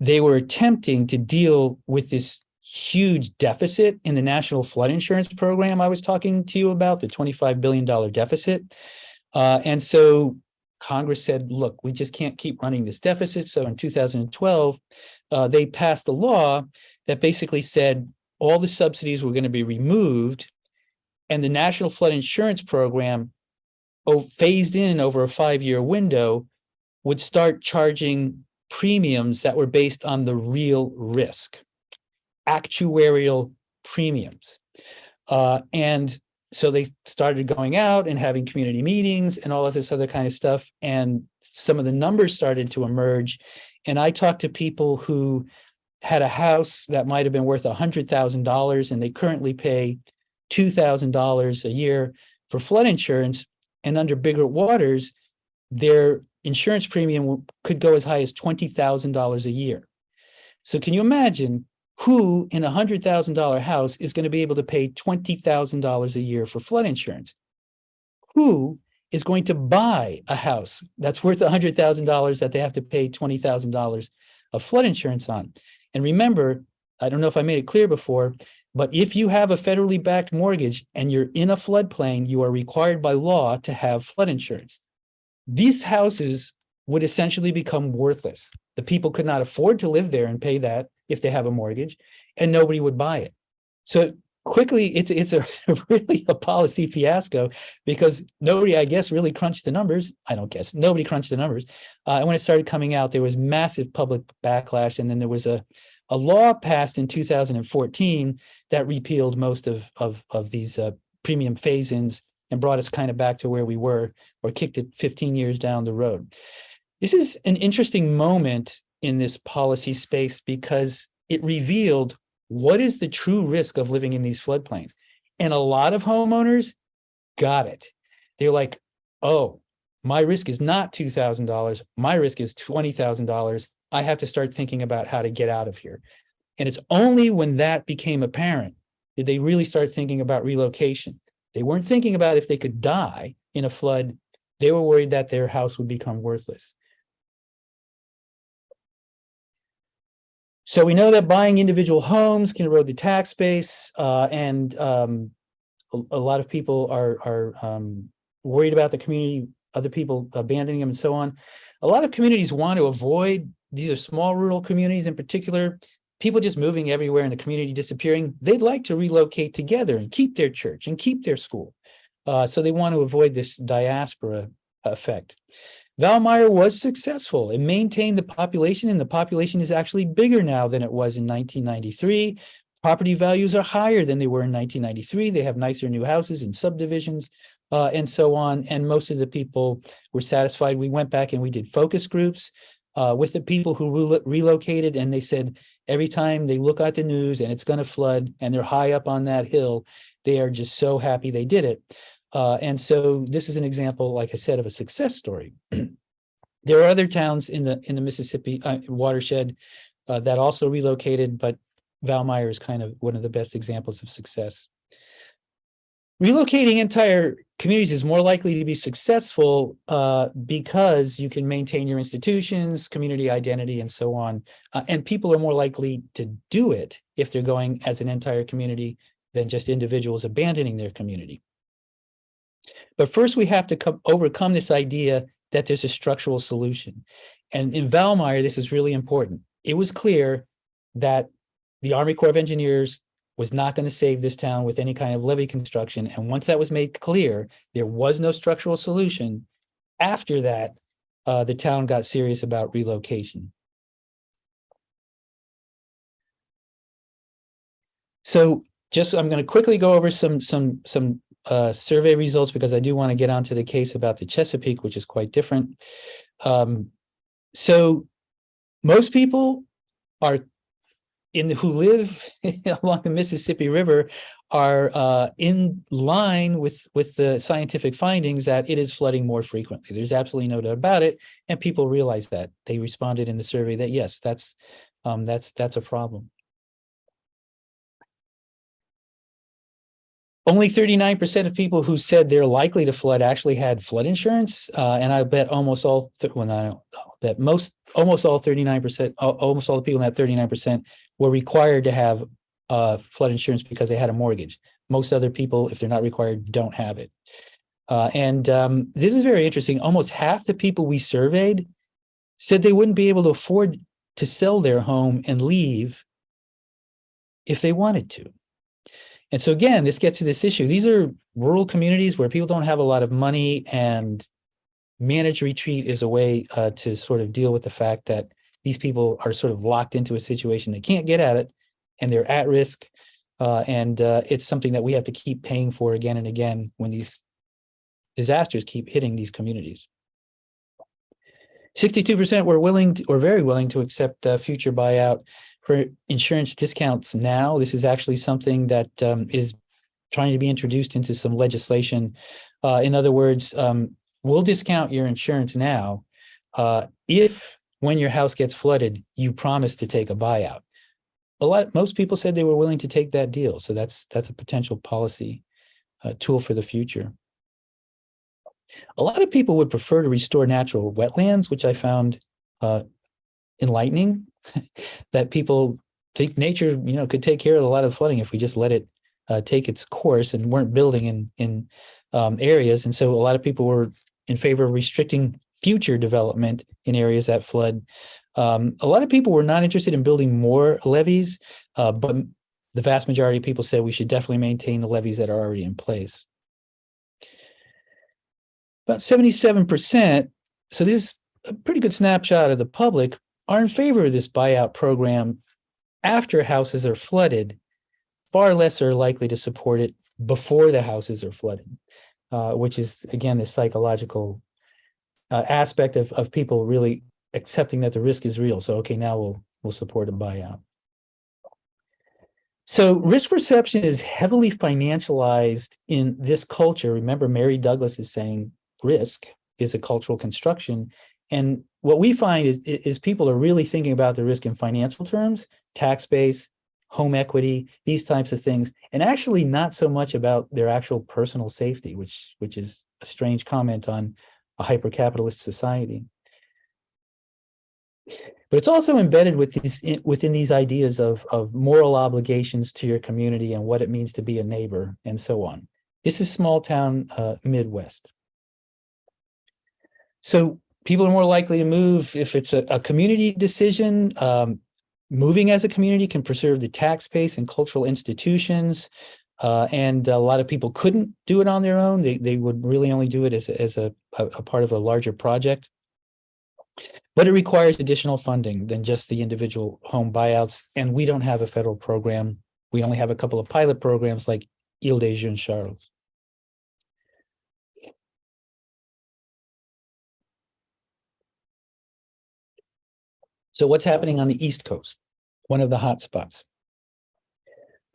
they were attempting to deal with this huge deficit in the National Flood Insurance Program I was talking to you about, the $25 billion deficit. Uh, and so Congress said, look, we just can't keep running this deficit. So in 2012, uh, they passed a law that basically said all the subsidies were going to be removed and the National Flood Insurance Program oh, phased in over a five-year window would start charging premiums that were based on the real risk, actuarial premiums. Uh, and so they started going out and having community meetings and all of this other kind of stuff. And some of the numbers started to emerge. And I talked to people who had a house that might have been worth a hundred thousand dollars and they currently pay two thousand dollars a year for flood insurance. And under Biggert-Waters, their insurance premium could go as high as twenty thousand dollars a year. So can you imagine who in a hundred thousand dollar house is going to be able to pay twenty thousand dollars a year for flood insurance? Who is going to buy a house that's worth a hundred thousand dollars that they have to pay twenty thousand dollars of flood insurance on? And remember, I don't know if I made it clear before, but if you have a federally backed mortgage and you're in a floodplain, you are required by law to have flood insurance. These houses would essentially become worthless. The people could not afford to live there and pay that if they have a mortgage, and nobody would buy it. So quickly, it's it's a (laughs) really a policy fiasco because nobody, I guess, really crunched the numbers. I don't guess nobody crunched the numbers. Uh, and when it started coming out, there was massive public backlash, and then there was a a law passed in 2014 that repealed most of of of these uh, premium phase-ins and brought us kind of back to where we were, or kicked it 15 years down the road. This is an interesting moment in this policy space because it revealed what is the true risk of living in these floodplains. And a lot of homeowners got it. They're like, oh, my risk is not $2,000. My risk is $20,000. I have to start thinking about how to get out of here. And it's only when that became apparent did they really start thinking about relocation. They weren't thinking about if they could die in a flood. They were worried that their house would become worthless. So we know that buying individual homes can erode the tax base, uh, and um, a, a, lot of people are are um, worried about the community, other people abandoning them, and so on. A lot of communities want to avoid these are small rural communities in particular. People just moving everywhere and the community disappearing. They'd like to relocate together and keep their church and keep their school. Uh, so they want to avoid this diaspora effect. Valmeyer was successful. It maintained the population and the population is actually bigger now than it was in 1993. Property values are higher than they were in 1993. They have nicer new houses and subdivisions uh, and so on. And most of the people were satisfied. We went back and we did focus groups uh, with the people who re relocated and they said every time they look at the news and it's going to flood and they're high up on that hill, they are just so happy they did it. Uh, and so this is an example, like I said, of a success story. (clears throat) there are other towns in the in the Mississippi uh, watershed uh, that also relocated, but Valmeyer is kind of one of the best examples of success. Relocating entire communities is more likely to be successful uh, because you can maintain your institutions, community identity, and so on. Uh, and people are more likely to do it if they're going as an entire community than just individuals abandoning their community. But first, we have to come, overcome this idea that there's a structural solution. And in Valmeyer, this is really important. It was clear that the Army Corps of Engineers was not going to save this town with any kind of levee construction. And once that was made clear, there was no structural solution. After that, uh, the town got serious about relocation. So just I'm going to quickly go over some some some uh, survey results because I do want to get onto the case about the Chesapeake, which is quite different. Um, so most people are in the, who live (laughs) along the Mississippi River are uh, in line with with the scientific findings that it is flooding more frequently. There's absolutely no doubt about it, and people realize that. They responded in the survey that yes, that's um, that's that's a problem. Only 39% of people who said they're likely to flood actually had flood insurance. Uh, and I bet almost all, well, I don't know, that most almost all thirty-nine percent, almost all the people in that thirty-nine percent were required to have uh, flood insurance because they had a mortgage. Most other people, if they're not required, don't have it. Uh, and um, this is very interesting. Almost half the people we surveyed said they wouldn't be able to afford to sell their home and leave if they wanted to. And so again, this gets to this issue. These are rural communities where people don't have a lot of money and managed retreat is a way uh, to sort of deal with the fact that these people are sort of locked into a situation they can't get at it and they're at risk uh, and uh, it's something that we have to keep paying for again and again when these disasters keep hitting these communities. 62% were willing to, or very willing to accept a future buyout for insurance discounts now. This is actually something that um, is trying to be introduced into some legislation. Uh, in other words, um, we'll discount your insurance now uh, if when your house gets flooded, you promise to take a buyout. A lot, most people said they were willing to take that deal. So that's that's a potential policy uh, tool for the future. A lot of people would prefer to restore natural wetlands, which I found uh, enlightening, (laughs) that people think nature, you know, could take care of a lot of flooding if we just let it uh, take its course and weren't building in in um, areas. And so a lot of people were in favor of restricting future development in areas that flood. Um, a lot of people were not interested in building more levees, uh, but the vast majority of people said we should definitely maintain the levees that are already in place. About 77%, so this is a pretty good snapshot of the public, are in favor of this buyout program after houses are flooded. Far less are likely to support it before the houses are flooded, uh, which is, again, the psychological uh, aspect of, of people really accepting that the risk is real. So, okay, now we'll, we'll support a buyout. So risk perception is heavily financialized in this culture. Remember, Mary Douglas is saying risk is a cultural construction. And what we find is, is people are really thinking about the risk in financial terms, tax base, home equity, these types of things, and actually not so much about their actual personal safety, which, which is a strange comment on a hyper-capitalist society. But it's also embedded with these, within these ideas of, of moral obligations to your community and what it means to be a neighbor and so on. This is small town uh, Midwest. So people are more likely to move if it's a, a community decision. Um, moving as a community can preserve the tax base and cultural institutions. Uh, and a lot of people couldn't do it on their own. They, they would really only do it as, a, as a, a, part of a larger project. But it requires additional funding than just the individual home buyouts. And we don't have a federal program. We only have a couple of pilot programs like Isle de Jean Charles. So what's happening on the East Coast? One of the hot spots.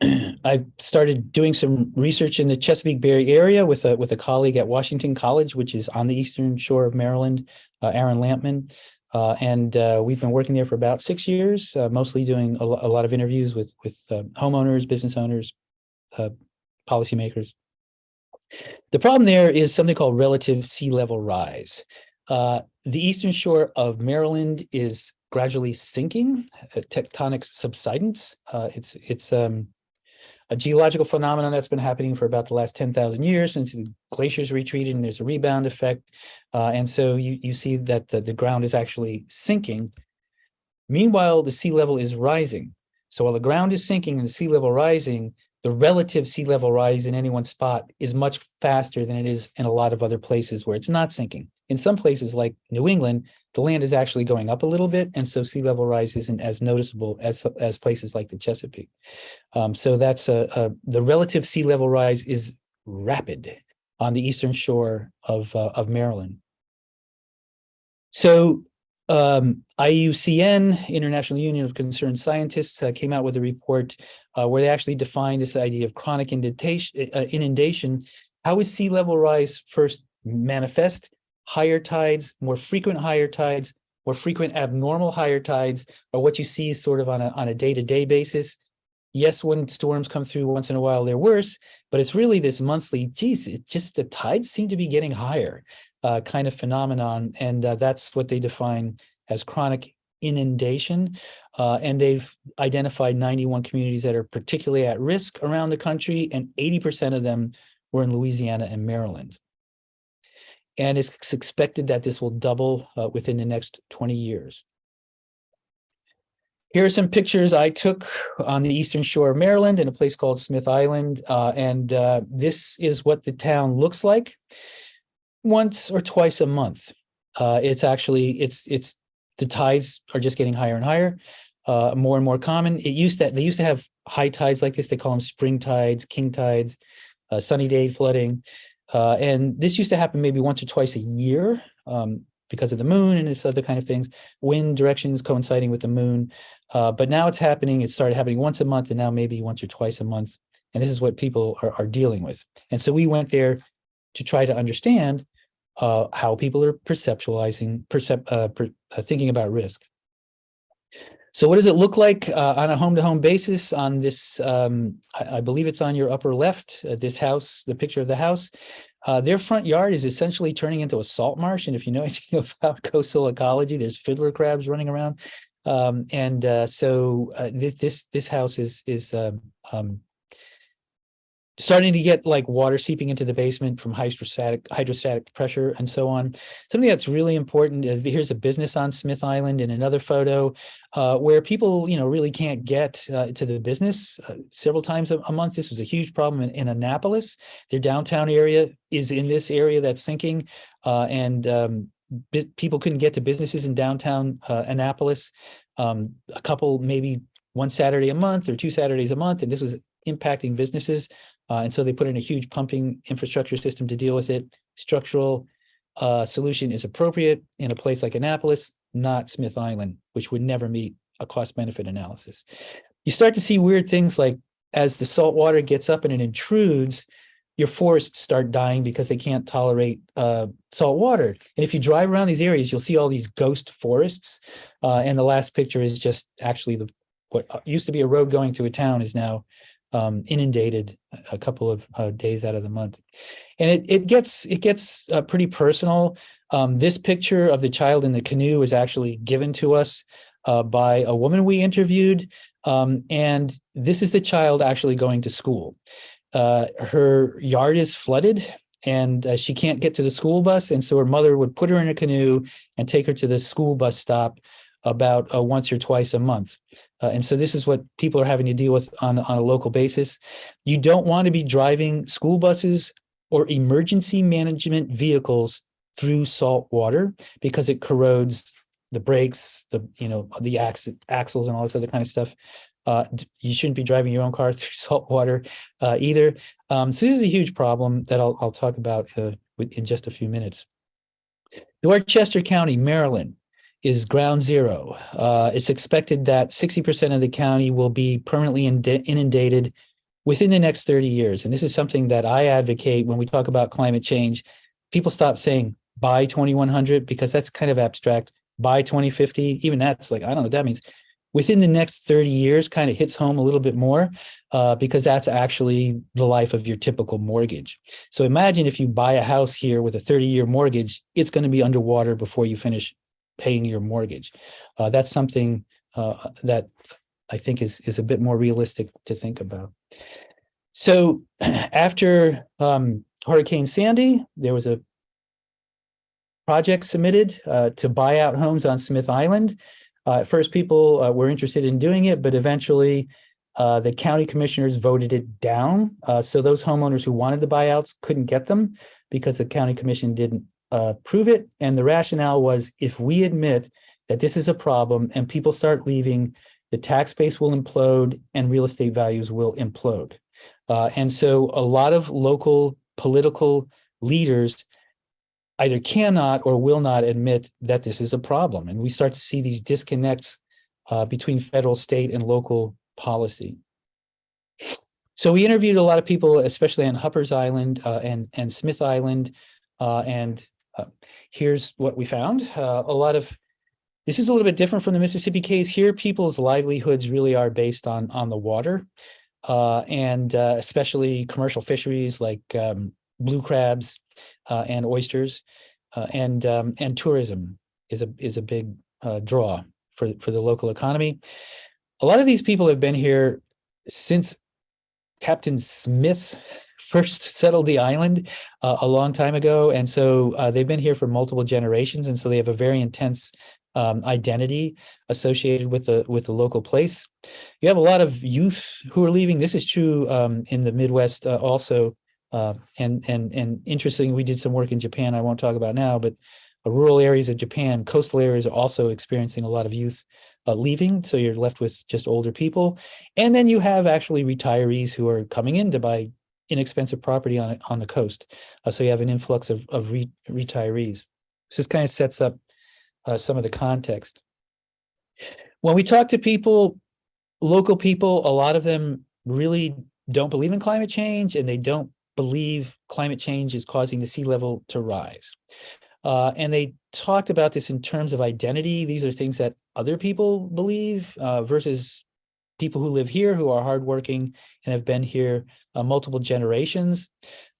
(clears throat) I started doing some research in the Chesapeake Bay Area with a with a colleague at Washington College, which is on the eastern shore of Maryland, uh, Aaron Lampman. Uh, and uh, we've been working there for about six years, uh, mostly doing a, a, lot of interviews with with uh, homeowners, business owners, uh, policymakers. The problem there is something called relative sea level rise. the eastern shore of Maryland is gradually sinking, tectonic subsidence. Uh, it's it's um, a geological phenomenon that's been happening for about the last 10,000 years since the glaciers retreated and there's a rebound effect. Uh, and so you, you see that the, the ground is actually sinking. Meanwhile, the sea level is rising. So while the ground is sinking and the sea level rising, the relative sea level rise in any one spot is much faster than it is in a lot of other places where it's not sinking. In some places like New England, the land is actually going up a little bit, and so sea level rise isn't as noticeable as, as places like the Chesapeake. Um, so that's a, a, the relative sea level rise is rapid on the eastern shore of, uh, of Maryland. So um, IUCN, International Union of Concerned Scientists, uh, came out with a report uh, where they actually defined this idea of chronic inundation, uh, inundation. How is sea level rise first manifest? Higher tides, more frequent higher tides, more frequent abnormal higher tides, or what you see sort of on a, on a day-to-day -day basis. Yes, when storms come through once in a while, they're worse, but it's really this monthly, geez, it's just the tides seem to be getting higher uh, kind of phenomenon. And uh, that's what they define as chronic inundation. Uh, and they've identified 91 communities that are particularly at risk around the country, and 80% of them were in Louisiana and Maryland. And it's expected that this will double uh, within the next 20 years. Here are some pictures I took on the eastern shore of Maryland in a place called Smith Island. Uh, and uh, this is what the town looks like once or twice a month. Uh, it's actually, it's, it's, the tides are just getting higher and higher, uh, more and more common. It used to, they used to have high tides like this. They call them spring tides, king tides, uh, sunny day flooding. Uh, and this used to happen maybe once or twice a year. Um, because of the moon and this other kind of things, wind directions coinciding with the moon. Uh, but now it's happening, it started happening once a month and now maybe once or twice a month. And this is what people are, are dealing with. And so we went there to try to understand uh, how people are perceptualizing, percep uh, per, uh, thinking about risk. So what does it look like uh, on a home-to-home -home basis on this, um, I, I, believe it's on your upper left, uh, this house, the picture of the house. Uh, their front yard is essentially turning into a salt marsh. And if you know (laughs) anything about coastal ecology, there's fiddler crabs running around. Um, and uh, so uh, th this this house is is um, um, starting to get like water seeping into the basement from hydrostatic hydrostatic pressure and so on. Something that's really important is here's a business on Smith Island in another photo uh, where people, you know, really can't get uh, to the business uh, several times a, a, month. This was a huge problem in, in, Annapolis. Their downtown area is in this area that's sinking uh, and um, people couldn't get to businesses in downtown uh, Annapolis. Um, a couple, maybe one Saturday a month or two Saturdays a month, and this was impacting businesses. Uh, and so they put in a huge pumping infrastructure system to deal with it. Structural uh, solution is appropriate in a place like Annapolis, not Smith Island, which would never meet a cost benefit analysis. You start to see weird things like as the salt water gets up and it intrudes, your forests start dying because they can't tolerate uh, salt water. And if you drive around these areas, you'll see all these ghost forests. Uh, and the last picture is just actually the what used to be a road going to a town is now um, inundated a couple of uh, days out of the month. And it, it gets it gets uh, pretty personal. Um, this picture of the child in the canoe was actually given to us uh, by a woman we interviewed. Um, and this is the child actually going to school. Uh, her yard is flooded and uh, she can't get to the school bus. And so her mother would put her in a canoe and take her to the school bus stop about uh, once or twice a month. Uh, and so this is what people are having to deal with on, on a local basis. You don't want to be driving school buses or emergency management vehicles through salt water because it corrodes the brakes, the you know the ax axles and all this other kind of stuff. Uh, you shouldn't be driving your own car (laughs) through salt water uh, either. Um, so this is a huge problem that I'll, I'll talk about uh, in just a few minutes. Dorchester County, Maryland is ground zero. Uh, it's expected that 60% of the county will be permanently inundated within the next 30 years. And this is something that I advocate when we talk about climate change. People stop saying by 2100 because that's kind of abstract. By 2050, even that's like, I don't know what that means. Within the next 30 years kind of hits home a little bit more uh, because that's actually the life of your typical mortgage. So imagine if you buy a house here with a 30 year mortgage, it's going to be underwater before you finish paying your mortgage. Uh, that's something uh, that I think is, is a bit more realistic to think about. So (clears throat) after um, Hurricane Sandy, there was a project submitted uh, to buy out homes on Smith Island. Uh, at first, people uh, were interested in doing it, but eventually uh, the county commissioners voted it down. so those homeowners who wanted the buyouts couldn't get them because the county commission didn't uh, prove it. And the rationale was if we admit that this is a problem and people start leaving, the tax base will implode and real estate values will implode. Uh, and so a lot of local political leaders either cannot or will not admit that this is a problem. And we start to see these disconnects uh, between federal, state, and local policy. So we interviewed a lot of people, especially on Hoopers Island uh, and, and Smith Island, uh, and uh, here's what we found. Uh, a lot of, this is a little bit different from the Mississippi case. Here, people's livelihoods really are based on, on the water uh, and uh, especially commercial fisheries like um, blue crabs uh, and oysters uh, and, um, and tourism is a, is a big draw for, for the local economy. A lot of these people have been here since Captain Smith first (laughs) settled the island uh, a long time ago. And so uh, they've been here for multiple generations. And so they have a very intense um, identity associated with the with the local place. You have a lot of youth who are leaving. This is true um, in the Midwest uh, also. Uh, and and and interesting, we did some work in Japan. I won't talk about now, but uh, rural areas of Japan, coastal areas are also experiencing a lot of youth uh, leaving. So you're left with just older people. And then you have actually retirees who are coming in to buy inexpensive property on on the coast. Uh, so you have an influx of, of re retirees. So this kind of sets up uh, some of the context. When we talk to people, local people, a lot of them really don't believe in climate change and they don't believe climate change is causing the sea level to rise. Uh, and they talked about this in terms of identity. These are things that other people believe uh, versus people who live here who are hardworking and have been here uh, multiple generations.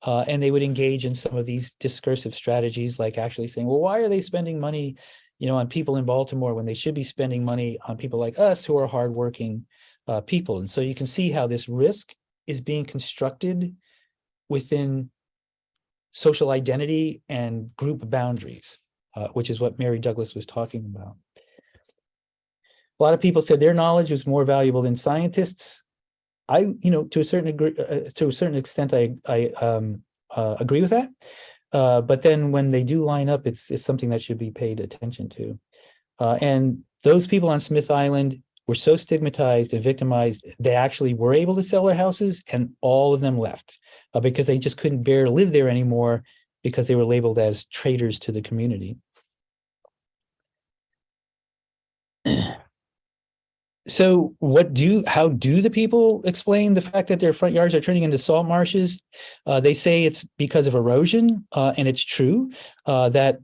Uh, and they would engage in some of these discursive strategies, like actually saying, well, why are they spending money you know, on people in Baltimore when they should be spending money on people like us who are hardworking uh, people. And so you can see how this risk is being constructed within social identity and group boundaries, uh, which is what Mary Douglas was talking about. A lot of people said their knowledge was more valuable than scientists. I, you know, to a certain degree, uh, to a certain extent, I, I um, uh, agree with that. Uh, but then when they do line up, it's, it's something that should be paid attention to. Uh, and those people on Smith Island were so stigmatized and victimized, they actually were able to sell their houses and all of them left uh, because they just couldn't bear to live there anymore because they were labeled as traitors to the community. So what do how do the people explain the fact that their front yards are turning into salt marshes? Uh, they say it's because of erosion uh, and it's true uh, that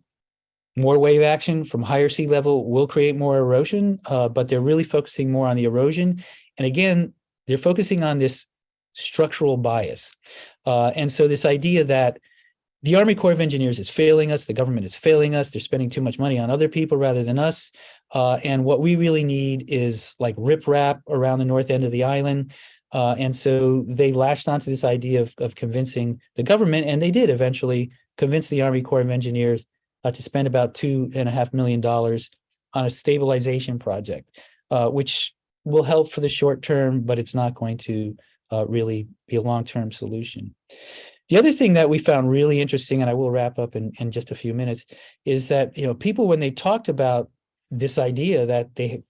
more wave action from higher sea level will create more erosion uh, but they're really focusing more on the erosion. And again they're focusing on this structural bias. Uh, and so this idea that the Army Corps of Engineers is failing us. The government is failing us. They're spending too much money on other people rather than us. Uh, and what we really need is like riprap around the north end of the island. Uh, and so they latched onto this idea of, of convincing the government, and they did eventually convince the Army Corps of Engineers uh, to spend about two and a half million dollars on a stabilization project, uh, which will help for the short term, but it's not going to uh, really be a long-term solution. The other thing that we found really interesting, and I will wrap up in, in just a few minutes, is that you know people when they talked about this idea that they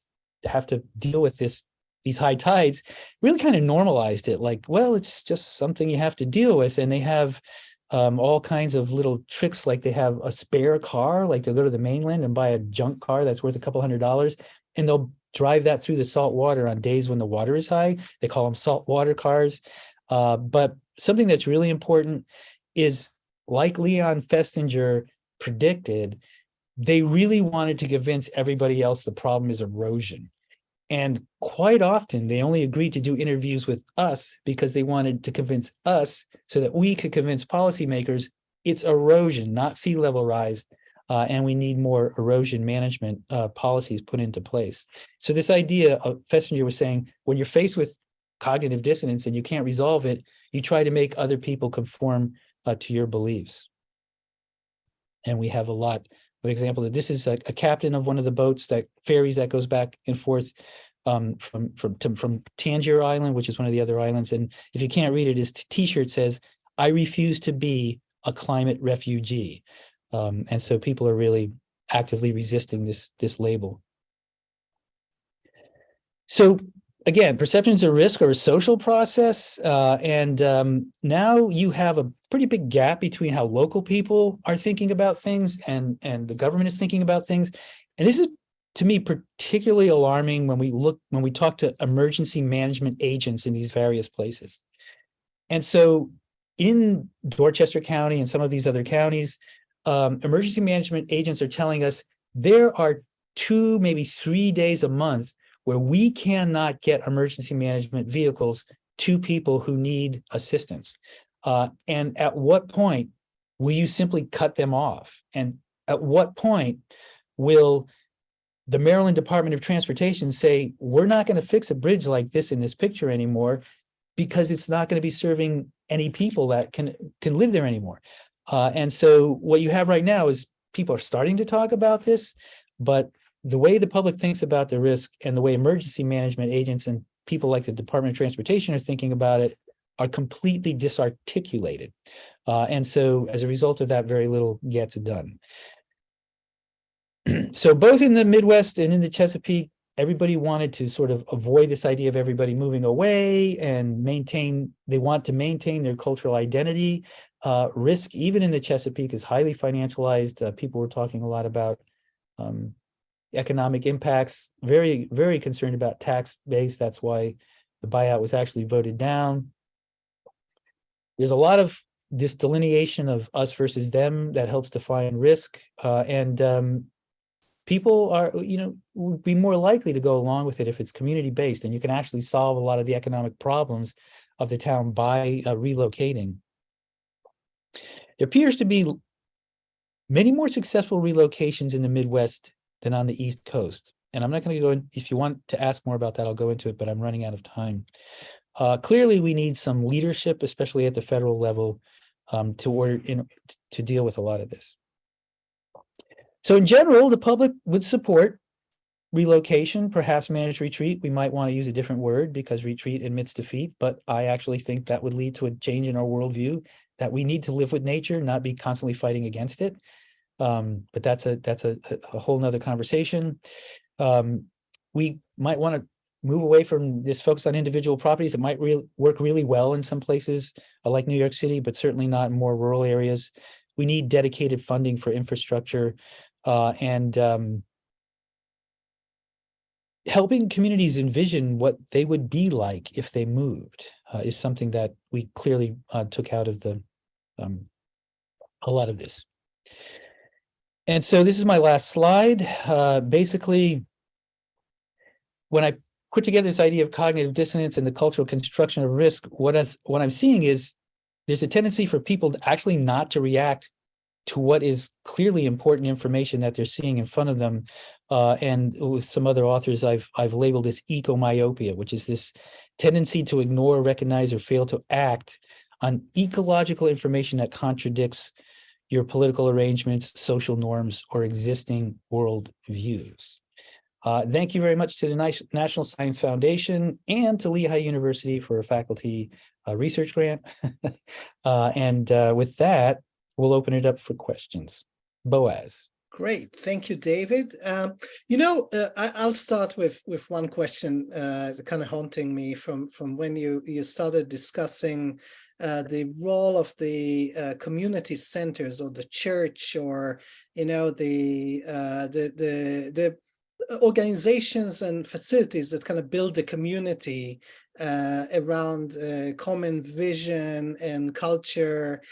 have to deal with this these high tides really kind of normalized it like well it's just something you have to deal with and they have um, all kinds of little tricks like they have a spare car like they'll go to the mainland and buy a junk car that's worth a couple hundred dollars and they'll drive that through the salt water on days when the water is high. They call them salt water cars uh, but something that's really important is like Leon Festinger predicted, they really wanted to convince everybody else the problem is erosion. And quite often they only agreed to do interviews with us because they wanted to convince us so that we could convince policymakers it's erosion, not sea level rise. Uh, and we need more erosion management uh, policies put into place. So this idea of Festinger was saying, when you're faced with cognitive dissonance and you can't resolve it, you try to make other people conform uh, to your beliefs. And we have a lot of examples. This is a, a, captain of one of the boats that ferries that goes back and forth um, from from to, from Tangier Island, which is one of the other islands. And if you can't read it, his T-shirt says, "I refuse to be a climate refugee," um, and so people are really actively resisting this this label. So again, perceptions of risk are a social process. Uh, and um, now you have a pretty big gap between how local people are thinking about things and, and the government is thinking about things. And this is, to me, particularly alarming when we look, when we talk to emergency management agents in these various places. And so in Dorchester County and some of these other counties, um, emergency management agents are telling us there are two, maybe three days a month where we cannot get emergency management vehicles to people who need assistance. Uh, and at what point will you simply cut them off? And at what point will the Maryland Department of Transportation say, we're not going to fix a bridge like this in this picture anymore because it's not going to be serving any people that can can live there anymore. Uh, and so what you have right now is people are starting to talk about this, but the way the public thinks about the risk and the way emergency management agents and people like the Department of Transportation are thinking about it are completely disarticulated. Uh, and so as a result of that, very little gets done. (clears throat) so both in the Midwest and in the Chesapeake, everybody wanted to sort of avoid this idea of everybody moving away and maintain, they want to maintain their cultural identity. Uh, risk, even in the Chesapeake, is highly financialized. Uh, people were talking a lot about um, economic impacts, very, very concerned about tax base. That's why the buyout was actually voted down. There's a lot of this delineation of us versus them that helps define risk. Uh, and um, people are, you know, would be more likely to go along with it if it's community based and you can actually solve a lot of the economic problems of the town by uh, relocating. There appears to be many more successful relocations in the Midwest than on the East Coast. And I'm not going to go in, if you want to ask more about that, I'll go into it, but I'm running out of time. Uh, clearly, we need some leadership, especially at the federal level, um, to order in to deal with a lot of this. So in general, the public would support relocation, perhaps managed retreat. We might want to use a different word because retreat admits defeat, but I actually think that would lead to a change in our worldview that we need to live with nature, not be constantly fighting against it. Um, but that's a that's a, a whole nother conversation. Um, we might want to move away from this focus on individual properties. It might re work really well in some places uh, like New York City, but certainly not in more rural areas. We need dedicated funding for infrastructure uh, and um, helping communities envision what they would be like if they moved uh, is something that we clearly uh, took out of the um, a lot of this. And so this is my last slide. Uh, basically, when I put together this idea of cognitive dissonance and the cultural construction of risk, what, is, what I'm seeing is there's a tendency for people to actually not to react to what is clearly important information that they're seeing in front of them. Uh, and with some other authors, I've, I've labeled this ecomyopia, which is this tendency to ignore, recognize, or fail to act on ecological information that contradicts your political arrangements, social norms, or existing world views. Uh, thank you very much to the National Science Foundation and to Lehigh University for a faculty uh, research grant. (laughs) uh, and uh, with that, we'll open it up for questions. Boaz. Great, thank you, David. Um, you know, uh, I, will start with with one question, uh, kind of haunting me from from when you you started discussing uh, the role of the uh, community centers or the church or you know the uh, the the the organizations and facilities that kind of build the community uh, around uh, common vision and culture,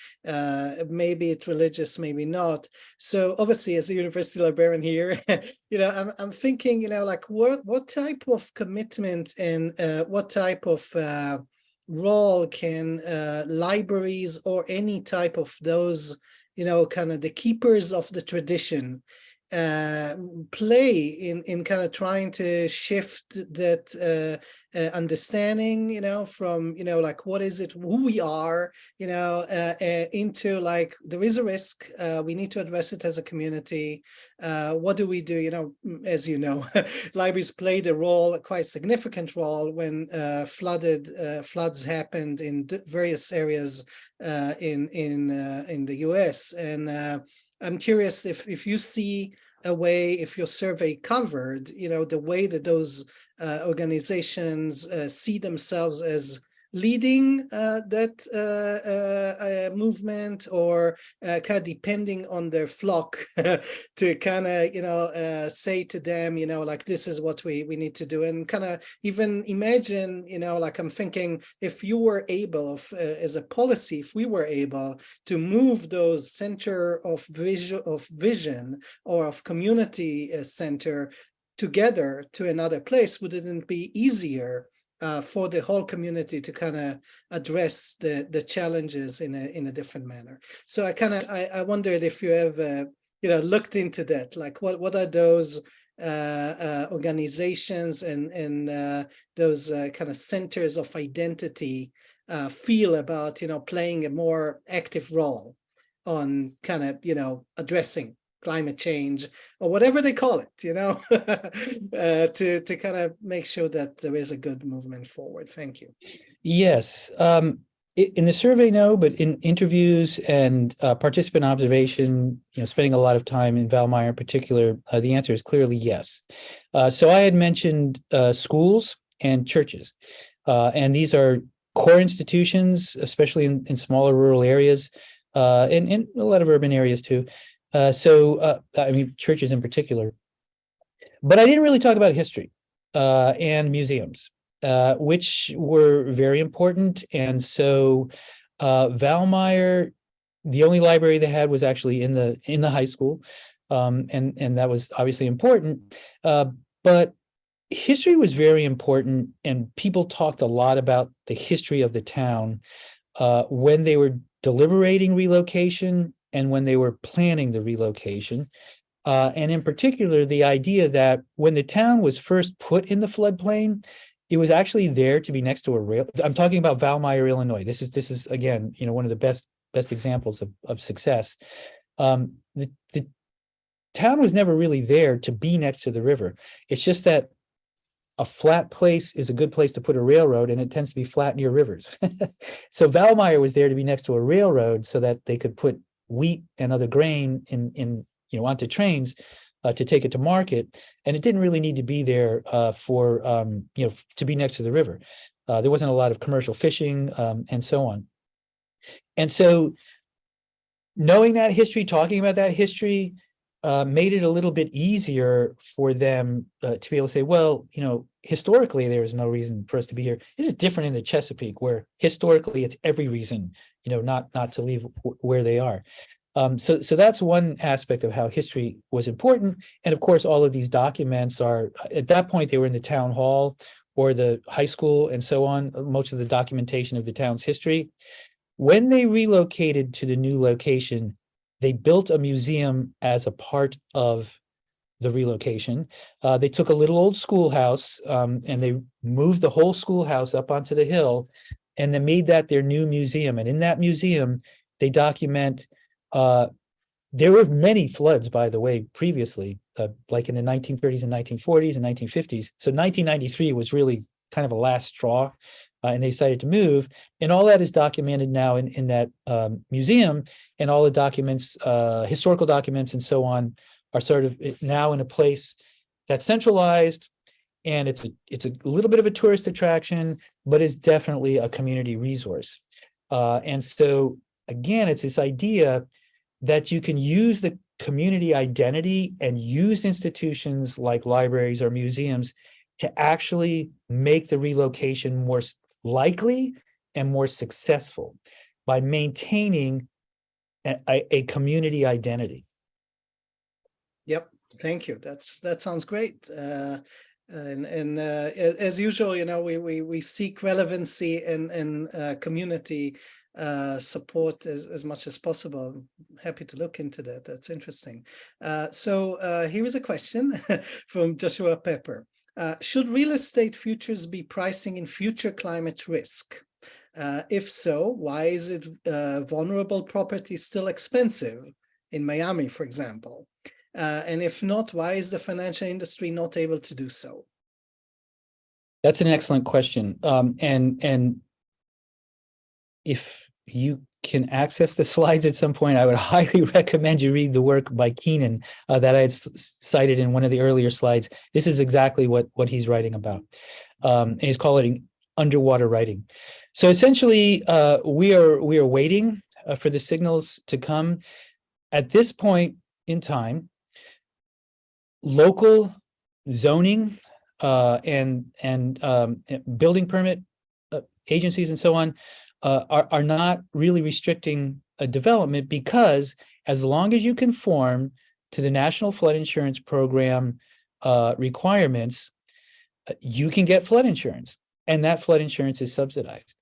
maybe it's religious, maybe not. So obviously as a university librarian here, (laughs) you know, I'm, I'm thinking, you know, like what, what type of commitment and what type of role can uh, libraries or any type of those, you know, kind of the keepers of the tradition uh, play in in kind of trying to shift that uh, uh, understanding you know from you know like what is it who we are you know uh, uh, into like there is a risk uh, we need to address it as a community. What do we do you know as you know (laughs) libraries played a role a quite significant role when flooded floods happened in various areas in in in the US and I'm curious if if you see a way, if your survey covered, you know, the way that those uh, organizations uh, see themselves as leading uh, that uh, uh, movement or kind of depending on their flock (laughs) to kind of, you know, say to them, you know, like this is what we, we need to do. And kind of even imagine, you know, like I'm thinking if you were able of, as a policy, if we were able to move those center of vision of vision or of community center together to another place, would it be easier uh, for the whole community to kind of address the the challenges in a in a different manner. So I kind of I, I wondered if you have uh, you know looked into that, like what what are those uh, uh, organizations and, and uh, those kind of centers of identity feel about, you know, playing a more active role on kind of, you know, addressing climate change or whatever they call it, you know, (laughs) uh, to, to kind of make sure that there is a good movement forward. Thank you. Yes, um, in the survey, no, but in interviews and uh, participant observation, you know, spending a lot of time in Valmeyer in particular, uh, the answer is clearly yes. Uh, so I had mentioned uh, schools and churches, uh, and these are core institutions, especially in, in smaller rural areas, uh, and in a lot of urban areas too. Uh, so, uh, I mean, churches in particular. But I didn't really talk about history uh, and museums uh, which were very important. And so uh, Valmeyer, the only library they had was actually in the in the high school, um, and and that was obviously important. Uh, but history was very important, and people talked a lot about the history of the town uh, when they were deliberating relocation and when they were planning the relocation. Uh, and in particular, the idea that when the town was first put in the floodplain, it was actually there to be next to a rail. I'm talking about Valmeyer, Illinois. This is this is again, you know, one of the best best examples of of success. Um, the the town was never really there to be next to the river. It's just that a flat place is a good place to put a railroad, and it tends to be flat near rivers. (laughs) so Valmeyer was there to be next to a railroad so that they could put wheat and other grain in in you know onto trains uh, to take it to market, and it didn't really need to be there uh, for um, you know to be next to the river. Uh, there wasn't a lot of commercial fishing um, and so on. And so, knowing that history, talking about that history, uh, made it a little bit easier for them uh, to be able to say, well, you know, historically there is no reason for us to be here. This is different in the Chesapeake, where historically it's every reason, you know, not not to leave where they are. Um, so, so that's one aspect of how history was important. And of course, all of these documents are, at that point, they were in the town hall or the high school and so on, most of the documentation of the town's history. When they relocated to the new location, they built a museum as a part of the relocation. Uh, they took a little old schoolhouse um, and they moved the whole schoolhouse up onto the hill and they made that their new museum. And in that museum, they document uh, there were many floods, by the way, previously, uh, like in the 1930s and 1940s and 1950s. So 1993 was really kind of a last straw, uh, and they decided to move. And all that is documented now in, in that um, museum, and all the documents, uh, historical documents and so on, are sort of eh, now in a place that's centralized, and it's a, it's a little bit of a tourist attraction, but it's definitely a community resource. Uh, and so, again, it's this idea that you can use the community identity and use institutions like libraries or museums to actually make the relocation more likely and more successful by maintaining a, a, community identity. Yep, thank you. That's that sounds great. Uh, and and uh, as usual, you know, we we we seek relevancy and and uh, community uh, support as, as much as possible. I'm happy to look into that. That's interesting. Uh, so uh, here is a question (laughs) from Joshua Pepper. Uh, should real estate futures be pricing in future climate risk? Uh, if so, why is it uh, vulnerable property still expensive in Miami, for example? and if not, why is the financial industry not able to do so? That's an excellent question. Um, and and if you can access the (laughs) slides at some point, I would (laughs) highly recommend you read the work by Keenan uh, that I had cited in one of the earlier slides. This is exactly what, what he's writing about. Um, and he's calling underwater writing. So essentially, uh, we are we are waiting uh, for the signals to come. At this point in time, local zoning uh, and and um, building permit uh, agencies and so on uh, are, are not really restricting a development because as long as you conform to the National Flood Insurance Program uh, requirements, uh, you can get flood insurance and that flood insurance is subsidized.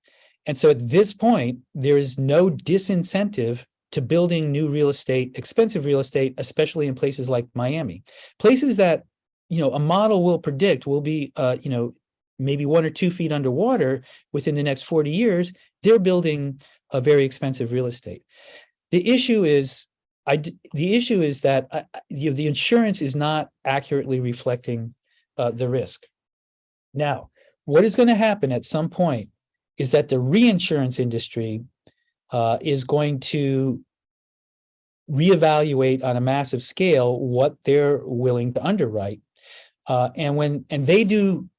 And so at this point, there is no disincentive to building new real estate, expensive real estate, especially in places like Miami. Places that you know, a model will predict will be, uh, you know, maybe one or two feet underwater within the next 40 years, they're building a very expensive real estate. The issue is, I, the issue is that, uh, you know, the insurance is not accurately reflecting uh, the risk. Now, what is going to happen at some point is that the reinsurance industry uh, is going to reevaluate on a massive scale what they're willing to underwrite. Uh, and when and they do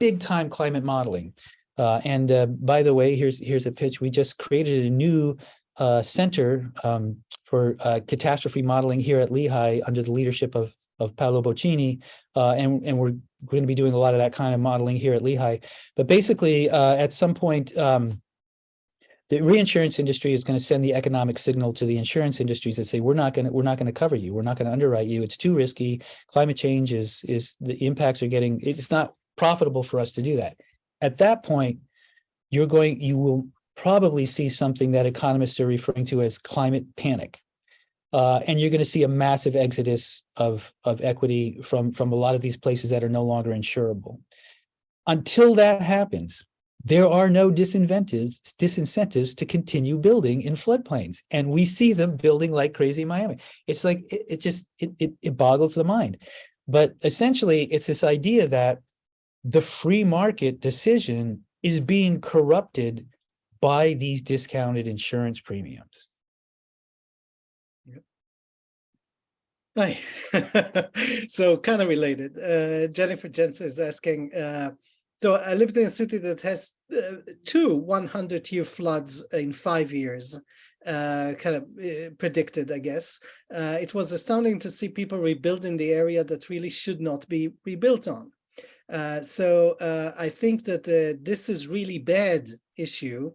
big time climate modeling. Uh, and uh, by the way, here's here's a pitch. We just created a new uh, center um, for uh, catastrophe modeling here at Lehigh under the leadership of of Paolo Bocchini, uh, and and we're going to be doing a lot of that kind of modeling here at Lehigh. But basically, uh, at some point, um, the reinsurance industry is going to send the economic signal to the insurance industries that say we're not going to we're not going to cover you, we're not going to underwrite you. It's too risky. Climate change is is the impacts are getting. It's not profitable for us to do that. At that point, you're going. You will probably see something that economists are referring to as climate panic. Uh, and you're going to see a massive exodus of, of equity from, from a lot of these places that are no longer insurable. Until that happens, there are no disincentives, disincentives to continue building in floodplains. And we see them building like crazy in Miami. It's like, it, it just, it, it, it boggles the mind. But essentially, it's this idea that the free market decision is being corrupted by these discounted insurance premiums. Hi. (laughs) so kind of related. Uh, Jennifer Jensen is asking, uh, so I lived in a city that has uh, two 100 year floods in five years, uh, kind of uh, predicted, I guess. Uh, it was astounding to see people rebuilding the area that really should not be rebuilt on. So I think that this is really bad issue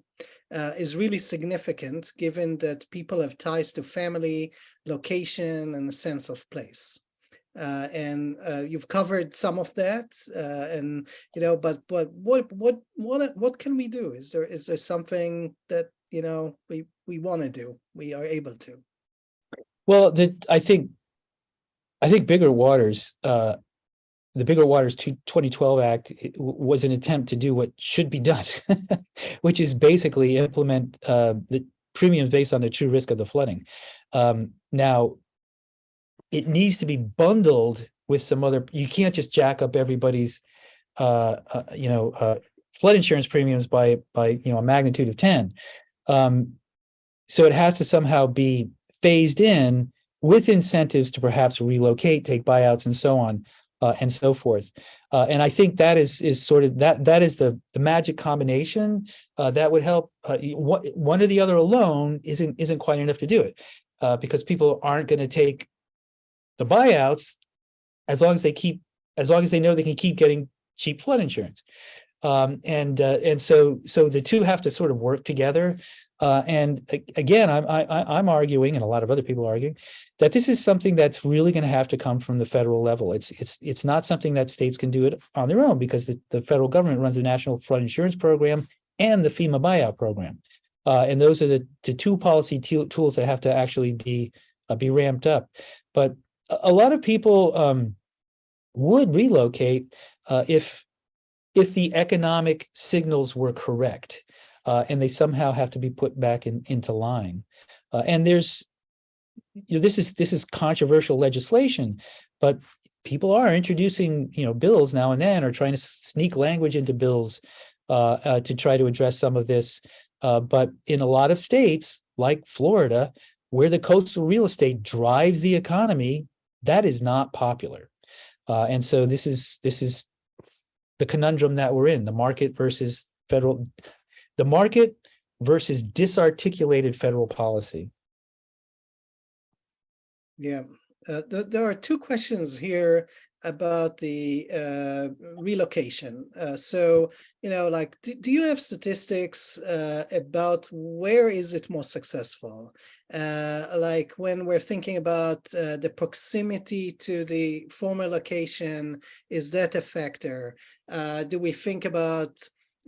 uh, is really significant given that people have ties to family, location, and a sense of place. Uh, and uh, you've covered some of that, uh, and you know, but but what what what what can we do? Is there is there something that you know we we want to do? We are able to. Well, the I think I think Biggert-Waters uh, the Biggert-Waters 2012 Act was an attempt to do what should be done, (laughs) which is basically implement uh, the premiums based on the true risk of the flooding. Um, now, it needs to be bundled with some other, you can't just jack up everybody's, uh, uh, you know, uh, flood insurance premiums by, by, you know, a magnitude of 10. Um, so it has to somehow be phased in with incentives to perhaps relocate, take buyouts and so on uh, and so forth. Uh, and I think that is is sort of that that is the the magic combination uh, that would help. Uh, one, one or the other alone isn't isn't quite enough to do it uh, because people aren't going to take the buyouts as long as they keep as long as they know they can keep getting cheap flood insurance. Um, and uh, and so so the two have to sort of work together. Uh, and again, I'm I, I'm arguing, and a lot of other people are arguing, that this is something that's really going to have to come from the federal level. It's it's it's not something that states can do it on their own because the, the federal government runs the National Flood Insurance Program and the FEMA buyout program, uh, and those are the, the two policy tools that have to actually be uh, be ramped up. But a, a lot of people um, would relocate uh, if if the economic signals were correct uh, and they somehow have to be put back in, into line. Uh, and there's, you know, this is this is controversial legislation, but people are introducing, you know, bills now and then or trying to sneak language into bills uh, uh to try to address some of this. Uh, but in a lot of states, like Florida, where the coastal real estate drives the economy, that is not popular. Uh, and so this is this is the conundrum that we're in, the market versus federal, the market versus disarticulated federal policy. Yeah, uh, th there are two questions here about the uh, relocation. Uh, so, you know, like, do, do you have statistics uh, about where is it more successful? Uh, like when we're thinking about uh, the proximity to the former location, is that a factor? Uh, do we think about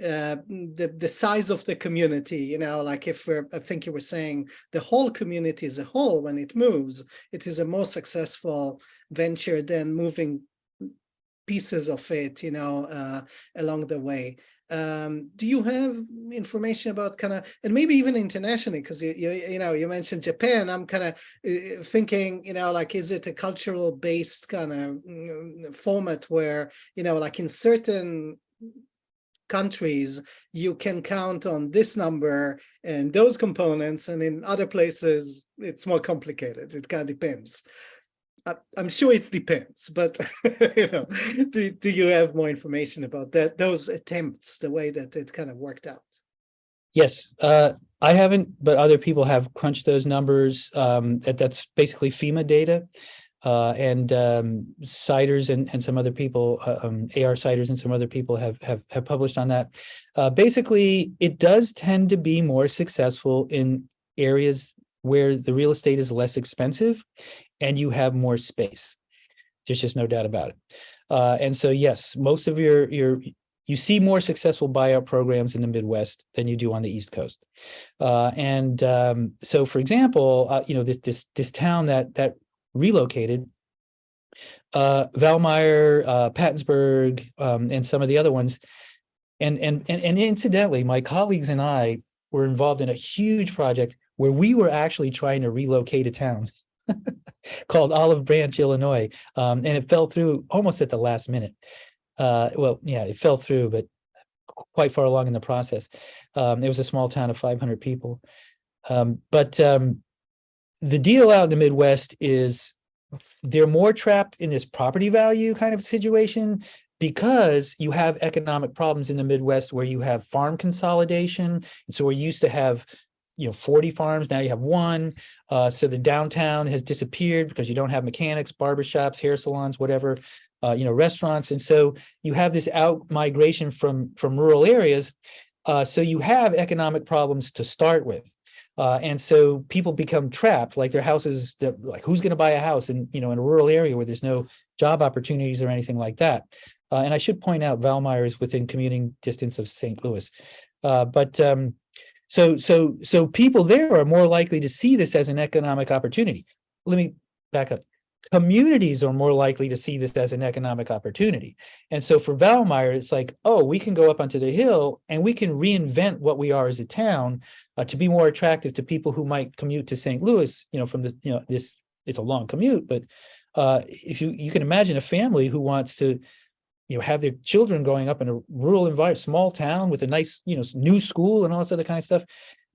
uh, the the size of the community you know like if we're i think you were saying the whole community as a whole when it moves it is a more successful venture than moving pieces of it, you know, uh, along the way. Um, do you have information about kind of, and maybe even internationally, because you, you, you know, you mentioned Japan, I'm kind of uh, thinking, you know, like, is it a cultural based kind of mm, format where, you know, like in certain countries, you can count on this number and those components, and in other places, it's more complicated. It kind of depends. I'm sure it depends, but (laughs) you know, do, do you have more information about that, those attempts, the way that it kind of worked out? Yes, uh, I haven't, but other people have crunched those numbers. Um, that, that's basically FEMA data. Uh, and, um, Siders and, and some other people, uh, um, AR Siders and some other people have, have, have published on that. Uh, basically, it does tend to be more successful in areas where the real estate is less expensive and you have more space. There's just no doubt about it. Uh, and so, yes, most of your, your, you see more successful buyout programs in the Midwest than you do on the East Coast. Uh, and um, so, for example, uh, you know, this, this, this town that, that relocated, uh, Valmeyer, uh, Pattonsburg, um, and some of the other ones. And, and, and, and incidentally, my colleagues and I were involved in a huge project where we were actually trying to relocate a town (laughs) (laughs) called Olive Branch, Illinois. Um, and it fell through almost at the last minute. Uh, well, yeah, it fell through, but quite far along in the process. Um, it was a small town of 500 people. Um, but um, the deal out in the Midwest is they're more trapped in this property value kind of situation because you have economic problems in the Midwest where you have farm consolidation. And so we used to have you know 40 farms now you have one uh, so the downtown has disappeared because you don't have mechanics barbershops hair salons whatever uh, you know restaurants and so you have this out migration from from rural areas uh, so you have economic problems to start with uh, and so people become trapped like their houses like who's going to buy a house in you know in a rural area where there's no job opportunities or anything like that uh, and I should point out Valmeyer is within commuting distance of St. Louis uh, but um, so, so, so people there are more likely to see this as an economic opportunity. Let me back up. Communities are more likely to see this as an economic opportunity. And so for Valmeyer, it's like, oh, we can go up onto the hill and we can reinvent what we are as a town uh, to be more attractive to people who might commute to St. Louis, you know, from the, you know, this, it's a long commute, but uh, if you, you can imagine a family who wants to you know, have their children growing up in a rural environment, small town with a nice, you know, new school and all this other kind of stuff.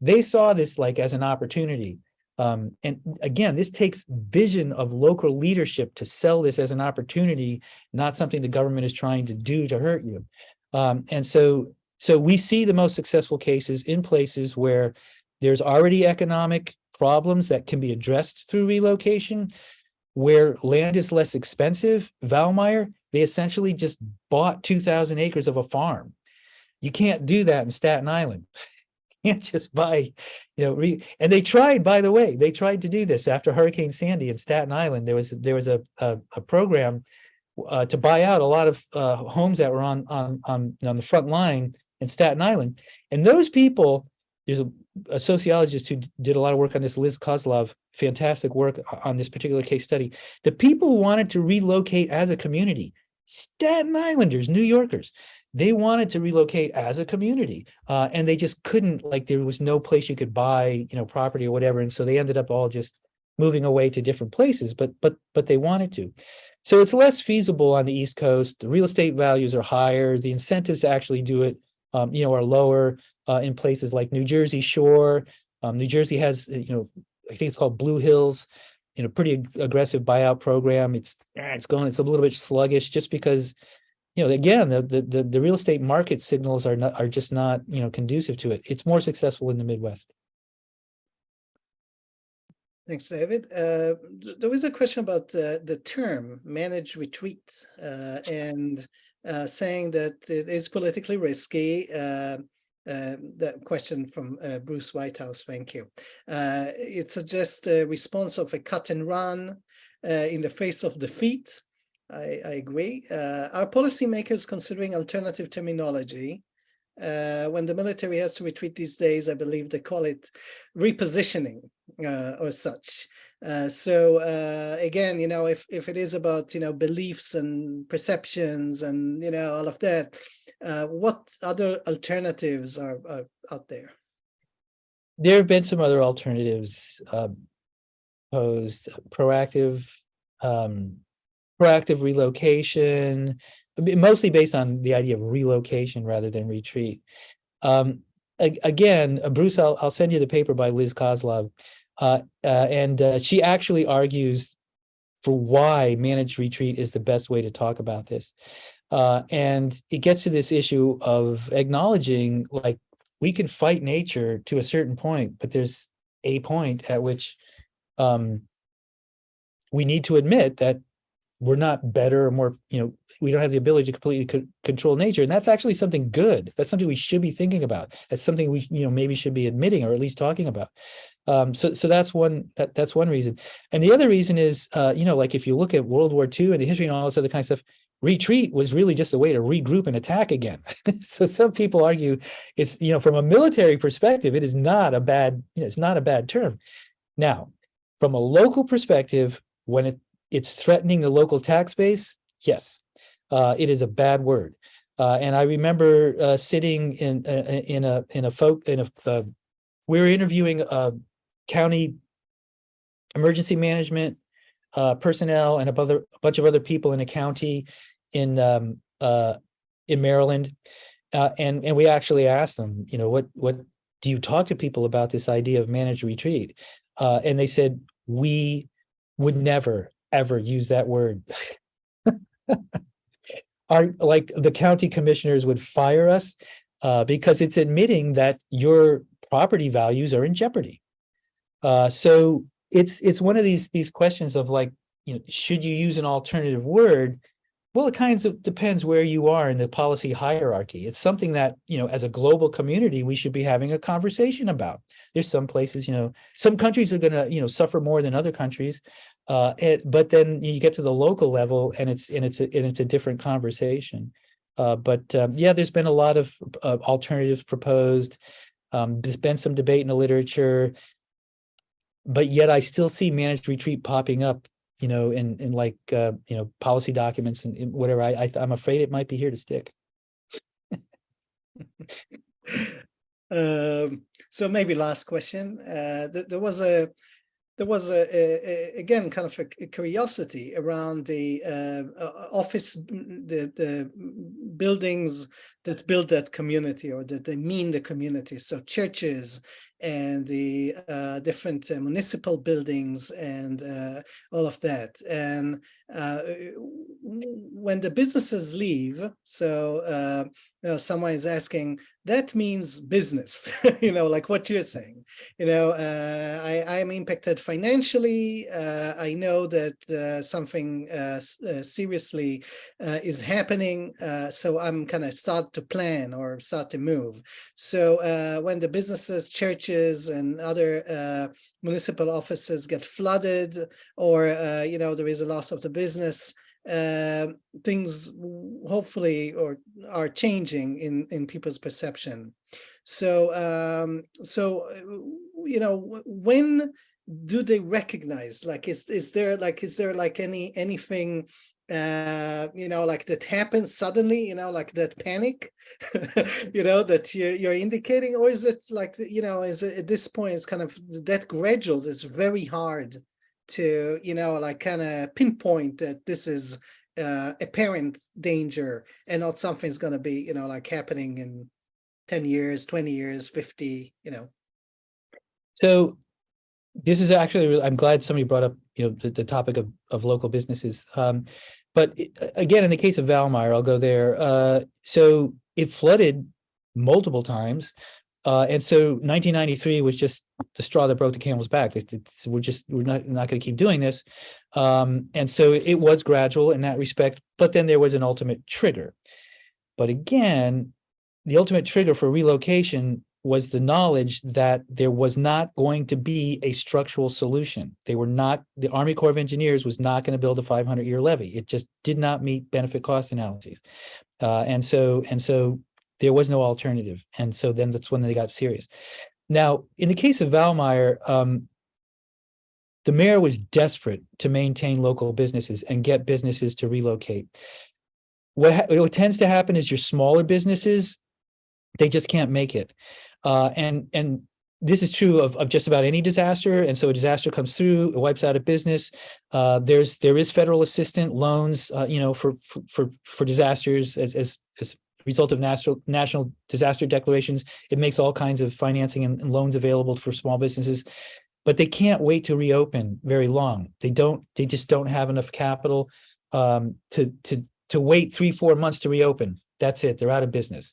They saw this like as an opportunity. Um, and again, this takes vision of local leadership to sell this as an opportunity, not something the government is trying to do to hurt you. Um, and so, so we see the most successful cases in places where there's already economic problems that can be addressed through relocation, where land is less expensive. Valmeyer, they essentially just bought 2000 acres of a farm. You can't do that in Staten Island. (laughs) You can't just buy, you know, and they tried, by the way, they tried to do this after Hurricane Sandy in Staten Island. There was, there was a, a, a program uh, to buy out a lot of uh, homes that were on, on, on, on the front line in Staten Island. And those people, there's a, a sociologist who did a lot of work on this, Liz Koslov, fantastic work on this particular case study. The people wanted to relocate as a community. Staten Islanders, New Yorkers, they wanted to relocate as a community uh, and they just couldn't like there was no place you could buy you know property or whatever and so they ended up all just moving away to different places but but but they wanted to. So it's less feasible on the east coast the real estate values are higher the incentives to actually do it um, you know are lower uh, in places like new jersey shore. Um, new jersey has you know i think it's called blue hills you know, pretty ag- aggressive buyout program. It's it's going, it's a little bit sluggish just because, you know, again, the the the, real estate market signals are not are just not, you know, conducive to it. It's more successful in the Midwest. Thanks, David. Uh, there was a question about uh, the term managed retreat uh, and uh, saying that it is politically risky. Uh, uh, question from uh, Bruce Whitehouse, thank you. Uh, it suggests a response of a cut and run uh, in the face of defeat. I, I agree. Uh, are policymakers considering alternative terminology? Uh, when the military has to retreat these days, I believe they call it repositioning or such. Uh, so uh, again, you know, if if it is about you know beliefs and perceptions and you know all of that, uh, what other alternatives are, are out there? There have been some other alternatives um, posed, proactive, um, proactive relocation, mostly based on the idea of relocation rather than retreat. Um, again, uh, Bruce, I'll, I'll send you the paper by Liz Koslov. Uh, uh, and uh, she actually argues for why managed retreat is the best way to talk about this. Uh, and it gets to this issue of acknowledging like we can fight nature to a certain point, but there's a point at which um, we need to admit that we're not better or more, you know, we don't have the ability to completely co- control nature. And that's actually something good. That's something we should be thinking about. That's something we, you know, maybe should be admitting or at least talking about. Um, so, so that's one, that, that's one reason. And the other reason is, uh, you know, like if you look at World War II and the history and all this other kind of stuff, retreat was really just a way to regroup and attack again. (laughs) so some people argue it's, you know, from a military perspective, it is not a bad, you know, it's not a bad term. Now, from a local perspective, when it, it's threatening the local tax base, yes, uh, it is a bad word. Uh, and I remember uh, sitting in uh, in a in a folk in a uh, we were interviewing a county emergency management uh, personnel and a other a bunch of other people in a county in um, uh, in Maryland, uh, and and we actually asked them, you know, what what do you talk to people about this idea of managed retreat? Uh, and they said we would never ever use that word. (laughs) Our like the county commissioners would fire us uh, because it's admitting that your property values are in jeopardy. Uh, so it's it's one of these these questions of like, you know, should you use an alternative word? Well, it kind of depends where you are in the policy hierarchy. It's something that, you know, as a global community, we should be having a conversation about. There's some places, you know, some countries are going to, you know, suffer more than other countries. Uh, it, but then you get to the local level and it's and it's a, and it's a different conversation. Uh, but um, yeah, there's been a lot of uh, alternatives proposed. Um, there's been some debate in the literature, but yet I still see managed retreat popping up, you know, in in like uh, you know policy documents and, and whatever. I, I I'm afraid it might be here to stick. (laughs) um, so maybe last question. Uh, th there was a there was a, a, a again kind of a, curiosity around the uh, uh, office, the the buildings that build that community or that they mean the community. So churches and the uh, different uh, municipal buildings and uh, all of that. And uh, when the businesses leave, so uh, you know, someone is asking, that means business, (laughs) you know, like what you're saying. You know, uh, I, am impacted financially. Uh, I know that uh, something uh, seriously is happening, so I'm kind of start to plan or start to move. So when the businesses, churches, and other municipal offices get flooded, or you know, there is a loss of the business, uh, things hopefully or are changing in in people's perception. So um, so uh, you know when do they recognize like is is there like is there like any anything uh you know like that happens suddenly you know like that panic (laughs) you know that you're, you're indicating or is it like you know is it at this point it's kind of that gradual it's very hard to, you know, like kind of pinpoint that this is uh, apparent danger and not something's going to be, you know, like happening in 10 years, 20 years, 50, you know. So this is actually, I'm glad somebody brought up, you know, the, the topic of, of local businesses. Um, but again, in the case of Valmeyer, I'll go there. Uh, so it flooded multiple times. Uh, and so 1993 was just the straw that broke the camel's back. It- it's- we're just we're not not going to keep doing this. Um, and so it was gradual in that respect, but then there was an ultimate trigger. But again, the ultimate trigger for relocation was the knowledge that there was not going to be a structural solution. They were not, the Army Corps of Engineers was not going to build a 500 year levee. It just did not meet benefit cost analyses. Uh, and so, and so there was no alternative. And so then that's when they got serious. Now, in the case of Valmeyer, um, the mayor was desperate to maintain local businesses and get businesses to relocate. What, what tends to happen is your smaller businesses, they just can't make it. Uh, and, and this is true of, of just about any disaster. And so a disaster comes through, it wipes out a business. Uh, there's, there is federal assistance loans, uh, you know, for, for, for, for disasters as, as, as result of national, national disaster declarations. It makes all kinds of financing and, loans available for small businesses. But they can't wait to reopen very long. They don't, they just don't have enough capital um, to, to, to wait three, four months to reopen. That's it, they're out of business.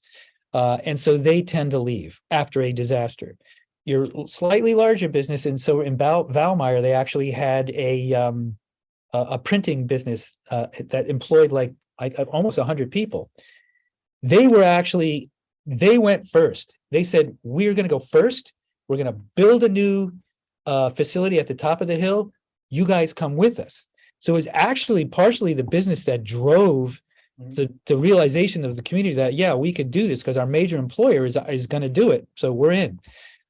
Uh, and so they tend to leave after a disaster your slightly larger business, and so in Val, Valmeyer, they actually had a um, a, printing business uh, that employed like like almost hundred people. They were actually they went first. They said we're going to go first. We're going to build a new uh, facility at the top of the hill. You guys come with us. So it's actually partially the business that drove Mhm. the the realization of the community that yeah we could do this because our major employer is is going to do it. So we're in.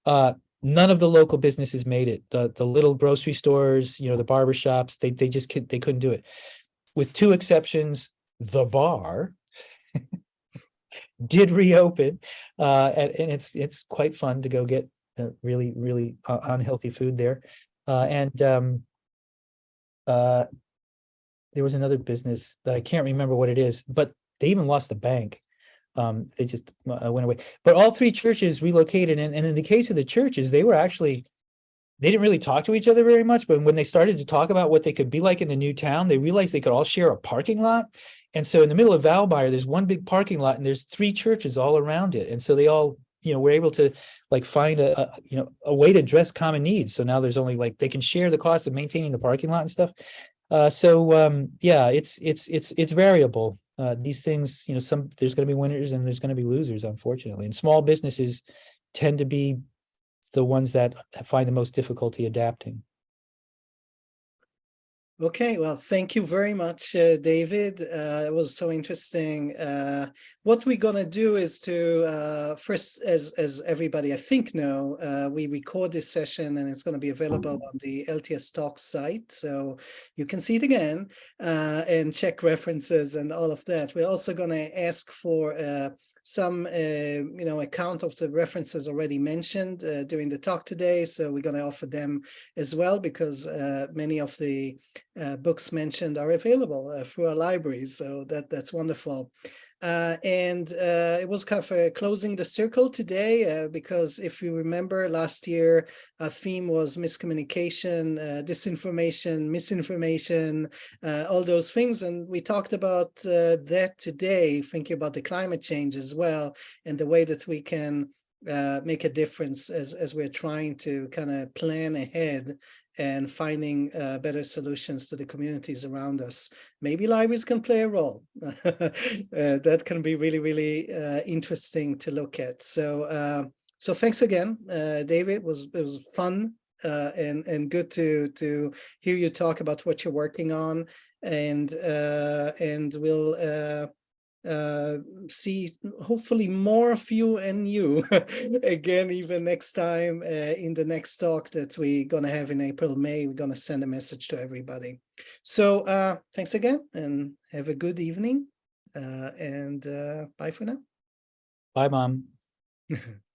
Uh, none of the local businesses made it. The, the little grocery stores, you know, the barber shops, they, they just, they couldn't do it. With two exceptions, the bar did reopen, uh, and, and it's, it's quite fun to go get uh, really, really uh, unhealthy food there. Uh, and, um, uh, there was another business that I can't remember what it is, but they even lost the bank. Um, they just uh, went away. But all three churches relocated, and, and in the case of the churches, they were actually they didn't really talk to each other very much. But when they started to talk about what they could be like in the new town, they realized they could all share a parking lot. And so in the middle of Valmeyer, there's one big parking lot, and there's three churches all around it. And so they all, you know, were able to like find a, a you know a way to address common needs. So now there's only like they can share the cost of maintaining the parking lot and stuff. Uh, so um, yeah, it's it's it's it's variable. Uh, these things, you know, some there's going to be winners and there's going to be losers, unfortunately. And small businesses tend to be the ones that find the most difficulty adapting. Okay, well, thank you very much, uh, David. Uh, it was so interesting. Uh, what we're gonna do is to uh, first, as as everybody I think know, uh, we record this session and it's going to be available on the LTS Talk site, so you can see it again uh, and check references and all of that. We're also going to ask for some, uh, you know, account of the references already mentioned uh, during the talk today. So we're going to offer them as well because uh, many of the books mentioned are available through our libraries. So that that's wonderful. Uh, and uh, it was kind of uh, closing the circle today uh, because if you remember last year, our theme was miscommunication, uh, disinformation, misinformation, uh, all those things. And we talked about that today, thinking about the climate change as well, and the way that we can make a difference as, as we're trying to kind of plan ahead and finding uh, better solutions to the communities around us. Maybe libraries can play a role. (laughs) uh, that can be really, really uh, interesting to look at. So, uh, so thanks again, uh, David. It was it was fun and and good to to hear you talk about what you're working on, and and we'll. Uh, see hopefully more of you and you (laughs) (laughs) again even next time uh, in the next talk that we're gonna have in april may we're gonna send a message to everybody so uh thanks again and have a good evening uh and uh bye for now Bye, mom. (laughs)